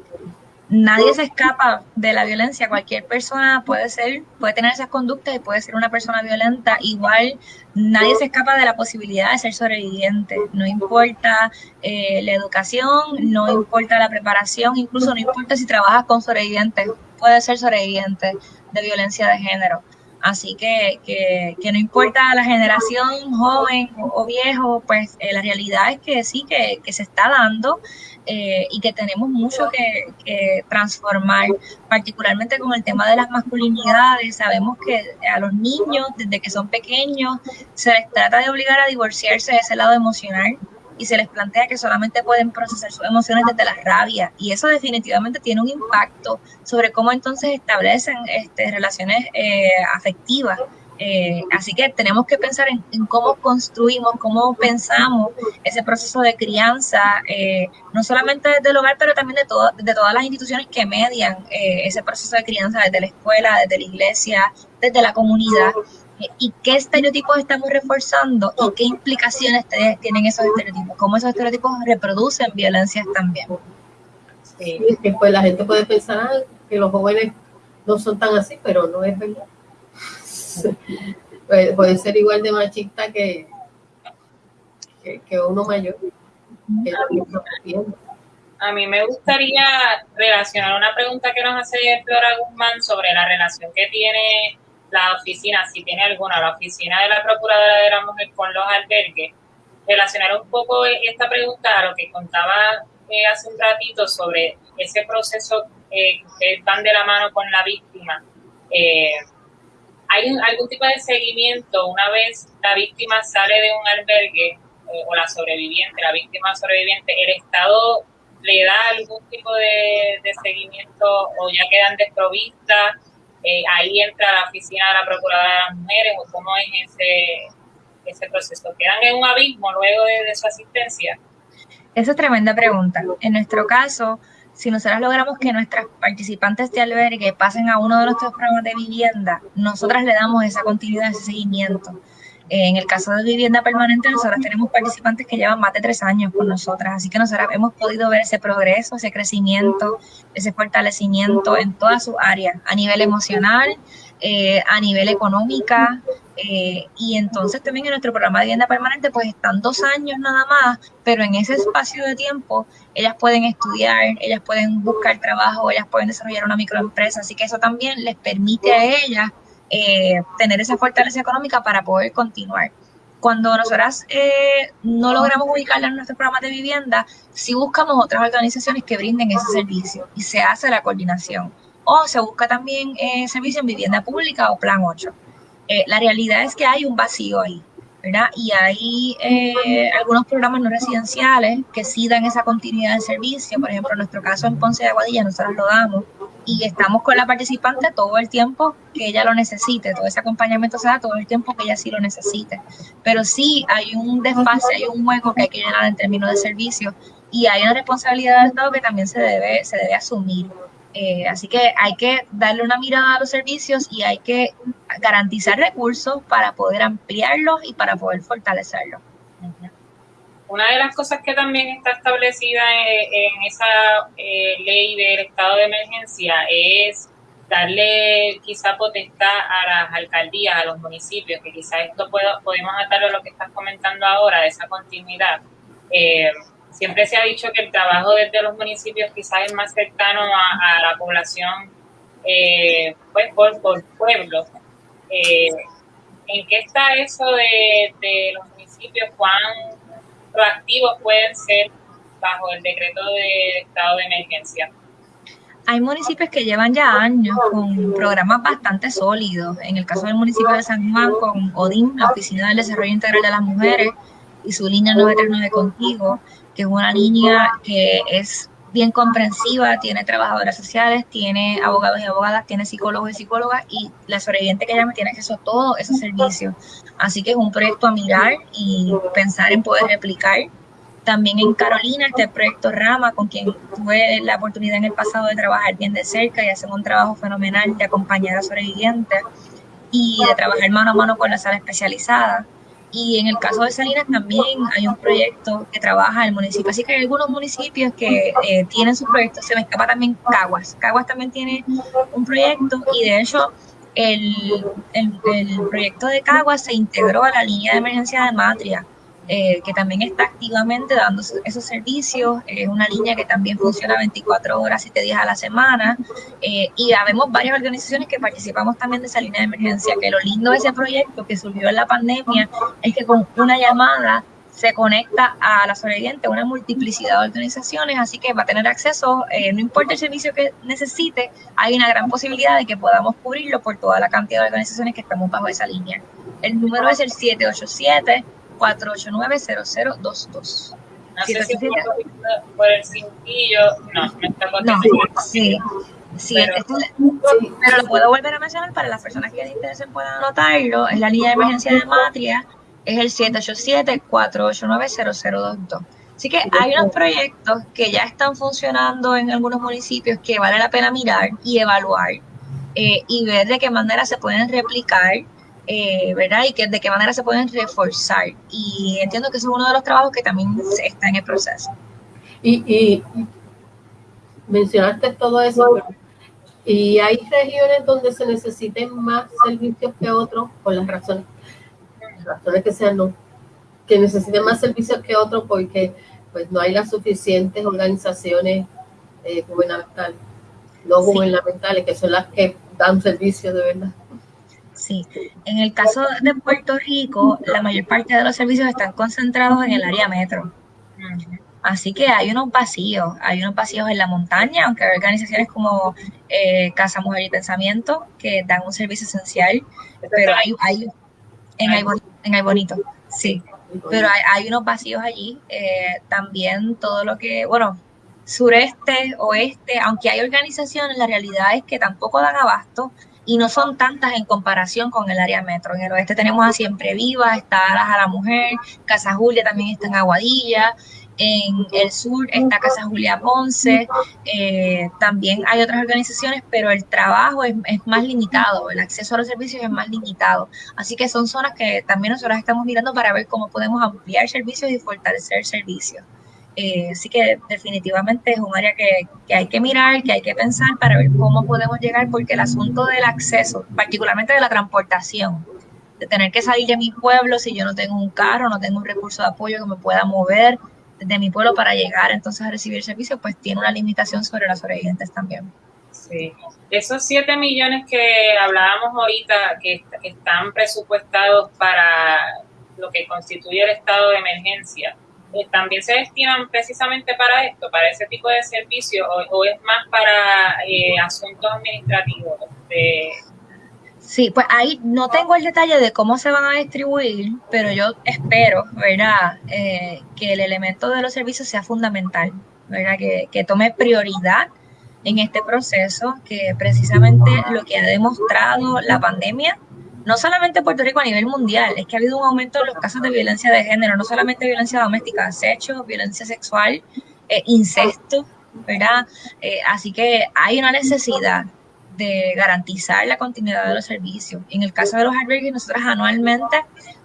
nadie se escapa de la violencia. Cualquier persona puede ser, puede tener esas conductas y puede ser una persona violenta. Igual nadie se escapa de la posibilidad de ser sobreviviente. No importa eh, la educación, no importa la preparación, incluso no importa si trabajas con sobrevivientes, puede ser sobreviviente de violencia de género. Así que, que, no importa la generación joven o, viejo, pues eh, la realidad es que sí, que, que se está dando eh, y que tenemos mucho que, transformar, particularmente con el tema de las masculinidades. Sabemos que a los niños, desde que son pequeños, se les trata de obligar a divorciarse de ese lado emocional y se les plantea que solamente pueden procesar sus emociones desde la rabia. Y eso definitivamente tiene un impacto sobre cómo entonces establecen este, relaciones eh, afectivas eh, así que tenemos que pensar en, cómo construimos, cómo pensamos ese proceso de crianza, eh, no solamente desde el hogar, pero también de, de todas las instituciones que median eh, ese proceso de crianza, desde la escuela, desde la iglesia, desde la comunidad. ¿Y qué estereotipos estamos reforzando y qué implicaciones tienen esos estereotipos? ¿Cómo esos estereotipos reproducen violencias también? Sí, pues la gente puede pensar que los jóvenes no son tan así, pero no es verdad. Puede, ser igual de machista que, que, uno mayor. a mí me gustaría relacionar una pregunta que nos hace Flora Guzmán sobre la relación que tiene la oficina, si tiene alguna, la oficina de la Procuradora de la Mujer con los albergues. Relacionar un poco esta pregunta a lo que contaba eh, hace un ratito sobre ese proceso eh, que van de la mano con la víctima. Eh, ¿Hay algún tipo de seguimiento una vez la víctima sale de un albergue eh, o la sobreviviente, la víctima sobreviviente, el Estado le da algún tipo de, seguimiento o ya quedan desprovistas? Eh, ahí entra la oficina de la Procuradora de las Mujeres o cómo es ese, ese proceso. ¿Quedan en un abismo luego de su asistencia? Esa es tremenda pregunta. En nuestro caso, si nosotros logramos que nuestras participantes de albergue pasen a uno de nuestros programas de vivienda, nosotras le damos esa continuidad, ese seguimiento. En el caso de vivienda permanente, nosotras tenemos participantes que llevan más de tres años con nosotras, así que nosotras hemos podido ver ese progreso, ese crecimiento, ese fortalecimiento en todas sus áreas, a nivel emocional, eh, a nivel económica, eh, y entonces también en nuestro programa de vivienda permanente pues están dos años nada más, pero en ese espacio de tiempo ellas pueden estudiar, ellas pueden buscar trabajo, ellas pueden desarrollar una microempresa, así que eso también les permite a ellas eh, tener esa fortaleza económica para poder continuar. Cuando nosotras eh, no logramos ubicarla en nuestro programa de vivienda, sí buscamos otras organizaciones que brinden ese servicio y se hace la coordinación. O se busca también servicio en vivienda pública o plan 8. Eh, la realidad es que hay un vacío ahí, ¿verdad? Y hay eh, algunos programas no residenciales que sí dan esa continuidad de servicio. Por ejemplo, en nuestro caso en Ponce de Aguadilla, nosotros lo damos y estamos con la participante todo el tiempo que ella lo necesite, todo ese acompañamiento se da todo el tiempo que ella sí lo necesite. Pero sí hay un desfase, hay un hueco que hay que llenar en términos de servicio y hay una responsabilidad del Estado que también se debe, se debe asumir. Eh, así que hay que darle una mirada a los servicios y hay que garantizar recursos para poder ampliarlos y para poder fortalecerlos. Una de las cosas que también está establecida en, esa eh, ley del estado de emergencia es darle quizá potestad a las alcaldías, a los municipios, que quizá esto puedo, podemos atarlo a lo que estás comentando ahora, de esa continuidad. Eh, siempre se ha dicho que el trabajo desde los municipios quizás es más cercano a, la población, eh, pues por, por pueblos. Eh, ¿En qué está eso de, los municipios? ¿Cuán proactivos pueden ser bajo el decreto de estado de emergencia? Hay municipios que llevan ya años con programas bastante sólidos. En el caso del municipio de San Juan, con ODIN, la Oficina del Desarrollo Integral de las Mujeres, y su línea 939 Contigo, que es una línea que es bien comprensiva, tiene trabajadoras sociales, tiene abogados y abogadas, tiene psicólogos y psicólogas y la sobreviviente que llame tiene acceso a todos esos servicios. Así que es un proyecto a mirar y pensar en poder replicar. También en Carolina está el proyecto Rama, con quien tuve la oportunidad en el pasado de trabajar bien de cerca y hacer un trabajo fenomenal de acompañar a sobrevivientes y de trabajar mano a mano con la sala especializada. Y en el caso de Salinas también hay un proyecto que trabaja el municipio. Así que hay algunos municipios que eh, tienen sus proyectos. Se me escapa también Caguas. Caguas también tiene un proyecto y de hecho el, el, el proyecto de Caguas se integró a la línea de emergencia de Matria eh, que también está activamente dando esos servicios. Es una línea que también funciona 24 horas, 7 días a la semana. Eh, y habemos varias organizaciones que participamos también de esa línea de emergencia, que lo lindo de ese proyecto que surgió en la pandemia es que con una llamada se conecta a la sobreviviente una multiplicidad de organizaciones, así que va a tener acceso, eh, no importa el servicio que necesite, hay una gran posibilidad de que podamos cubrirlo por toda la cantidad de organizaciones que estamos bajo esa línea. El número es el 787 489-0022. No sé si por el cintillo, no, me está No, sí. Sí, pero, pero lo puedo volver a mencionar para las personas que les interesen puedan anotarlo. Es la línea de emergencia de Matria, es el 787-489-0022. Así que hay unos proyectos que ya están funcionando en algunos municipios que vale la pena mirar y evaluar eh, y ver de qué manera se pueden replicar eh, ¿verdad? Y que, de qué manera se pueden reforzar. Y entiendo que eso es uno de los trabajos que también está en el proceso. Y, mencionaste todo eso, y hay regiones donde se necesiten más servicios que otros, por las razones, razones que sean, no, que necesiten más servicios que otros porque pues no hay las suficientes organizaciones eh, gubernamentales, no gubernamentales, que son las que dan servicios de verdad. Sí, en el caso de Puerto Rico, la mayor parte de los servicios están concentrados en el área metro. Así que hay unos vacíos, hay unos vacíos en la montaña, aunque hay organizaciones como eh, Casa Mujer y Pensamiento que dan un servicio esencial, pero hay, hay en Ay Bonito, sí, pero hay, unos vacíos allí. Eh, también todo lo que, bueno, sureste, oeste, aunque hay organizaciones, la realidad es que tampoco dan abasto y no son tantas en comparación con el área metro. En el oeste tenemos a Siempre Viva, está a la Mujer, Casa Julia también está en Aguadilla, en el sur está Casa Julia Ponce, eh, también hay otras organizaciones, pero el trabajo es, es, más limitado, el acceso a los servicios es más limitado. Así que son zonas que también nosotros estamos mirando para ver cómo podemos ampliar servicios y fortalecer servicios. Eh, así que definitivamente es un área que, que, hay que mirar, que hay que pensar para ver cómo podemos llegar, porque el asunto del acceso, particularmente de la transportación, de tener que salir de mi pueblo si yo no tengo un carro, no tengo un recurso de apoyo que me pueda mover de mi pueblo para llegar entonces a recibir servicio, pues tiene una limitación sobre las sobrevivientes también. Sí, esos 7 millones que hablábamos ahorita, que están presupuestados para lo que constituye el estado de emergencia, eh, también se destinan precisamente para esto, para ese tipo de servicio, o, es más para eh, asuntos administrativos? Sí, pues ahí no tengo el detalle de cómo se van a distribuir, pero yo espero, ¿verdad?, eh, que el elemento de los servicios sea fundamental, ¿verdad?, que, que tome prioridad en este proceso, que precisamente lo que ha demostrado la pandemia no solamente Puerto Rico a nivel mundial, es que ha habido un aumento en los casos de violencia de género, no solamente violencia doméstica, acecho, violencia sexual, eh, incesto, ¿verdad? Eh, así que hay una necesidad de garantizar la continuidad de los servicios. En el caso de los albergues, nosotros anualmente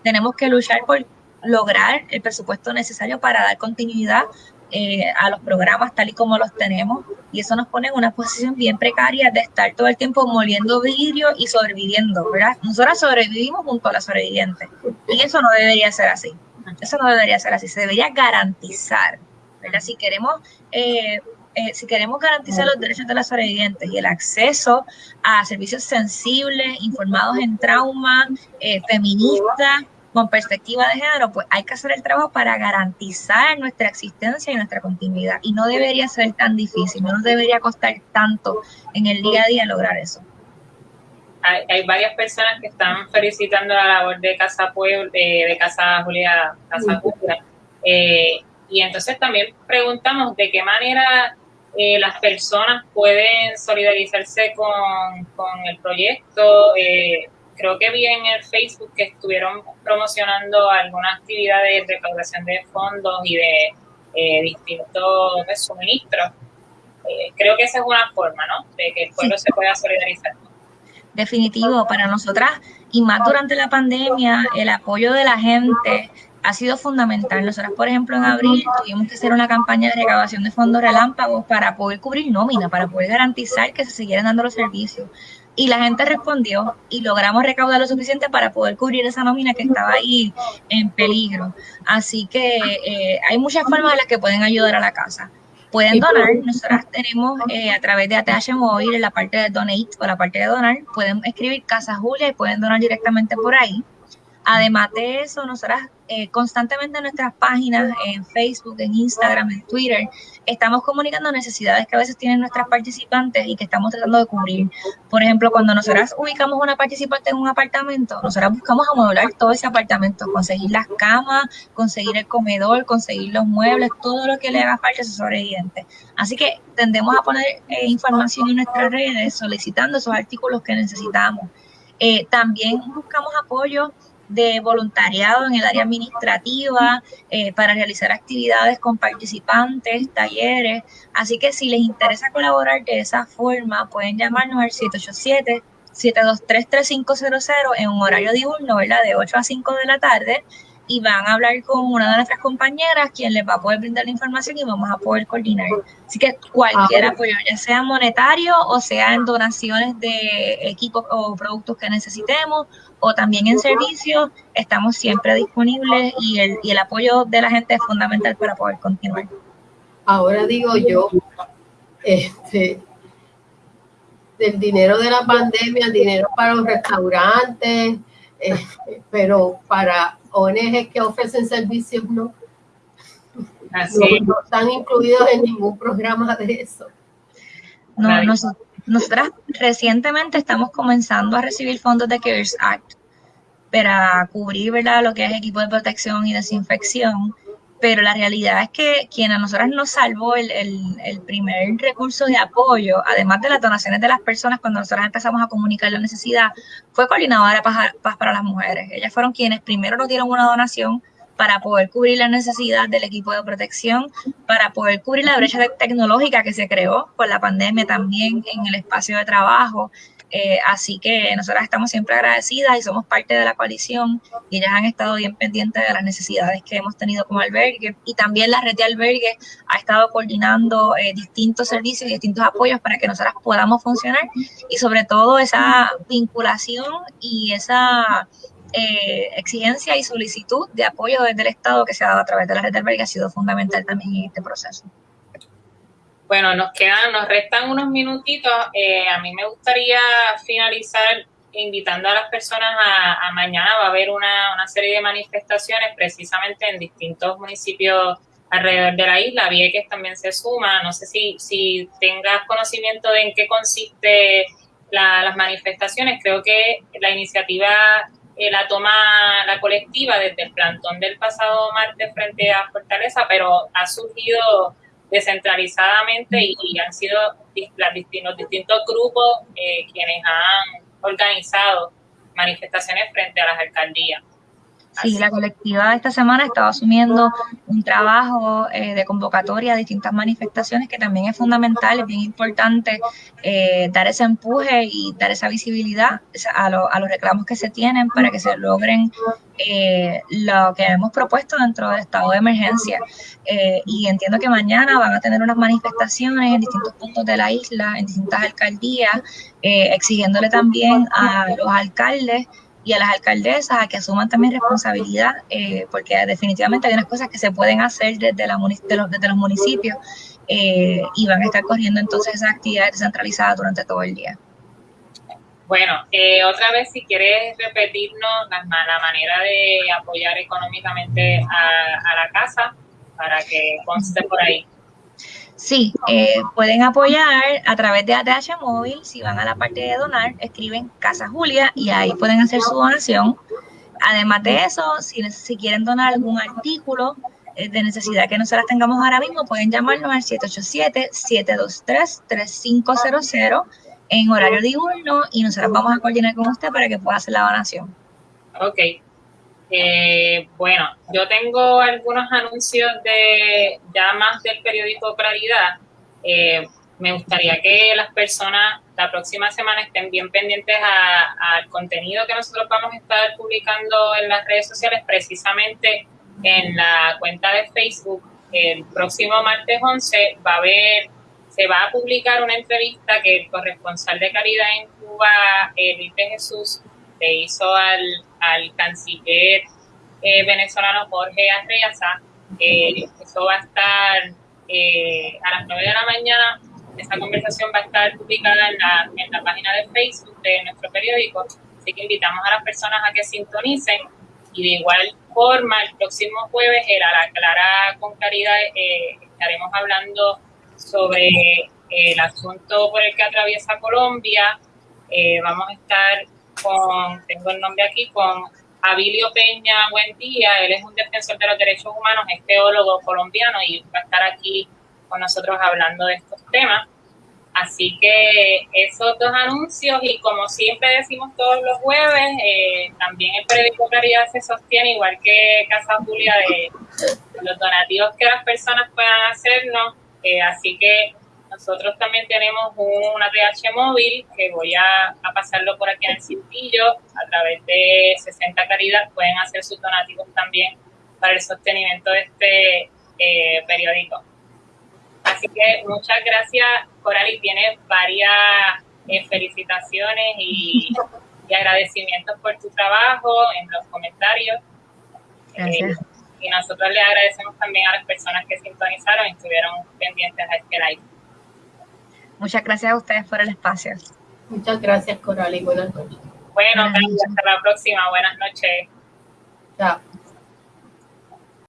tenemos que luchar por lograr el presupuesto necesario para dar continuidad eh, a los programas tal y como los tenemos y eso nos pone en una posición bien precaria de estar todo el tiempo moliendo vidrio y sobreviviendo, ¿verdad? Nosotros sobrevivimos junto a las sobrevivientes y eso no debería ser así, eso no debería ser así, se debería garantizar, ¿verdad? Si queremos... Eh, eh, si queremos garantizar los derechos de las sobrevivientes y el acceso a servicios sensibles, informados en trauma, feministas, con perspectiva de género, pues hay que hacer el trabajo para garantizar nuestra existencia y nuestra continuidad. Y no debería ser tan difícil, no nos debería costar tanto en el día a día lograr eso. Hay, varias personas que están felicitando la labor de Casa Pueblo, de, Casa Julia, Casa Julia. Eh, y entonces también preguntamos de qué manera eh, las personas pueden solidarizarse con, con el proyecto. Eh, creo que vi en el Facebook que estuvieron promocionando alguna actividad de recaudación de fondos y de eh, distintos suministros. creo que esa es una forma, ¿no? De que el pueblo se pueda solidarizar. Definitivo, para nosotras y más durante la pandemia, el apoyo de la gente ha sido fundamental. Nosotros, por ejemplo, en abril tuvimos que hacer una campaña de recaudación de fondos relámpagos para poder cubrir nómina, para poder garantizar que se siguieran dando los servicios. Y la gente respondió y logramos recaudar lo suficiente para poder cubrir esa nómina que estaba ahí en peligro. Así que eh, hay muchas formas en las que pueden ayudar a la casa. Pueden donar, nosotras tenemos eh, a través de ATH Móvil en la parte de Donate o la parte de donar, pueden escribir Casa Julia y pueden donar directamente por ahí. Además de eso, nosotras eh, constantemente en nuestras páginas, en Facebook, en Instagram, en Twitter, estamos comunicando necesidades que a veces tienen nuestras participantes y que estamos tratando de cubrir. Por ejemplo, cuando nosotras ubicamos una participante en un apartamento, nosotras buscamos amodular todo ese apartamento, conseguir las camas, conseguir el comedor, conseguir los muebles, todo lo que le haga falta a su sobreviviente. Así que tendemos a poner eh, información en nuestras redes solicitando esos artículos que necesitamos. Eh, también buscamos apoyo de voluntariado en el área administrativa eh, para realizar actividades con participantes, talleres. Así que si les interesa colaborar de esa forma, pueden llamarnos al 787 723-3500 en un horario diurno, ¿verdad? De 8 a 5 de la tarde y van a hablar con una de nuestras compañeras quien les va a poder brindar la información y vamos a poder coordinar. Así que cualquier ah, apoyo, ya sea monetario o sea en donaciones de equipos o productos que necesitemos o también en servicios, estamos siempre disponibles y el, y el apoyo de la gente es fundamental para poder continuar. Ahora digo yo, este, del dinero de la pandemia, dinero para los restaurantes, eh, pero para ONG que ofrecen servicios no, no, están incluidos en ningún programa de eso. No, nosotras recientemente estamos comenzando a recibir fondos de CARES Act para cubrir ¿verdad? lo que es equipo de protección y desinfección pero la realidad es que quien a nosotras nos salvó el, el, primer recurso de apoyo, además de las donaciones de las personas cuando nosotras empezamos a comunicar la necesidad, fue Coordinadora Paz, para las Mujeres. Ellas fueron quienes primero nos dieron una donación para poder cubrir la necesidad del equipo de protección, para poder cubrir la brecha tecnológica que se creó con la pandemia también en el espacio de trabajo, eh, así que nosotras estamos siempre agradecidas y somos parte de la coalición y ellas han estado bien pendientes de las necesidades que hemos tenido como albergue y también la red de albergue ha estado coordinando eh, distintos servicios y distintos apoyos para que nosotras podamos funcionar y sobre todo esa vinculación y esa eh, exigencia y solicitud de apoyo desde el Estado que se ha dado a través de la red de albergue ha sido fundamental también en este proceso. Bueno, nos quedan, nos restan unos minutitos. Eh, a mí me gustaría finalizar invitando a las personas a, mañana. Va a haber una, una, serie de manifestaciones precisamente en distintos municipios alrededor de la isla. Vieques también se suma. No sé si, si tengas conocimiento de en qué consiste las manifestaciones. Creo que la iniciativa eh, la toma la colectiva desde el plantón del pasado martes frente a Fortaleza, pero ha surgido descentralizadamente y, han sido los distintos grupos eh, quienes han organizado manifestaciones frente a las alcaldías. Sí, la colectiva esta semana estaba asumiendo un trabajo eh, de convocatoria a distintas manifestaciones que también es fundamental, es bien importante eh, dar ese empuje y dar esa visibilidad a, los reclamos que se tienen para que se logren eh, lo que hemos propuesto dentro del estado de emergencia. y entiendo que mañana van a tener unas manifestaciones en distintos puntos de la isla, en distintas alcaldías, exigiéndole también a los alcaldes y a las alcaldesas a que asuman también responsabilidad, eh, porque definitivamente hay unas cosas que se pueden hacer desde, la, los, desde los municipios eh, y van a estar corriendo entonces esas actividades descentralizadas durante todo el día. Bueno, eh, otra vez si quieres repetirnos la, la manera de apoyar económicamente a, a la casa para que conste por ahí. Sí, eh, pueden apoyar a través de ATH Móvil. Si van a la parte de donar, escriben Casa Julia y ahí pueden hacer su donación. Además de eso, si, si quieren donar algún artículo, eh, de necesidad que nosotras tengamos ahora mismo, pueden llamarnos al 787-723-3500 en horario diurno y nosotros vamos a coordinar con usted para que pueda hacer la donación. Ok. Eh, bueno, yo tengo algunos anuncios de ya más del periódico Claridad. Eh, me gustaría que las personas la próxima semana estén bien pendientes al contenido que nosotros vamos a estar publicando en las redes sociales, precisamente en la cuenta de Facebook. El próximo martes 11 va a haber, se va a publicar una entrevista que el corresponsal de caridad en Cuba, de Jesús, le hizo al, al canciller eh, venezolano Jorge Arreaza. Eh, eso va a estar eh, a las 9 de la mañana esta conversación va a estar publicada en la, en la página de Facebook de nuestro periódico, así que invitamos a las personas a que sintonicen y de igual forma el próximo jueves en la Clara con Caridad eh, estaremos hablando sobre el asunto por el que atraviesa Colombia. Eh, vamos a estar con, tengo el nombre aquí, con Abilio Peña Buendía, él es un defensor de los derechos humanos, es teólogo colombiano y va a estar aquí con nosotros hablando de estos temas. Así que esos dos anuncios y como siempre decimos todos los jueves, eh, también el periódico Caridad se sostiene igual que Casa Julia de los donativos que las personas puedan hacernos. Eh, así que nosotros también tenemos un ATH móvil que voy a, pasarlo por aquí en el cintillo. A través de 60 Caridad pueden hacer sus donativos también para el sostenimiento de este eh, periódico. Así que muchas gracias, Coral, tiene varias eh, felicitaciones y, agradecimientos por tu trabajo en los comentarios. Eh, y nosotros le agradecemos también a las personas que sintonizaron y estuvieron pendientes a este live. Muchas gracias a ustedes por el espacio. Muchas gracias, Coral, y buenas noches. Bueno, hasta la próxima. Buenas noches. Chao.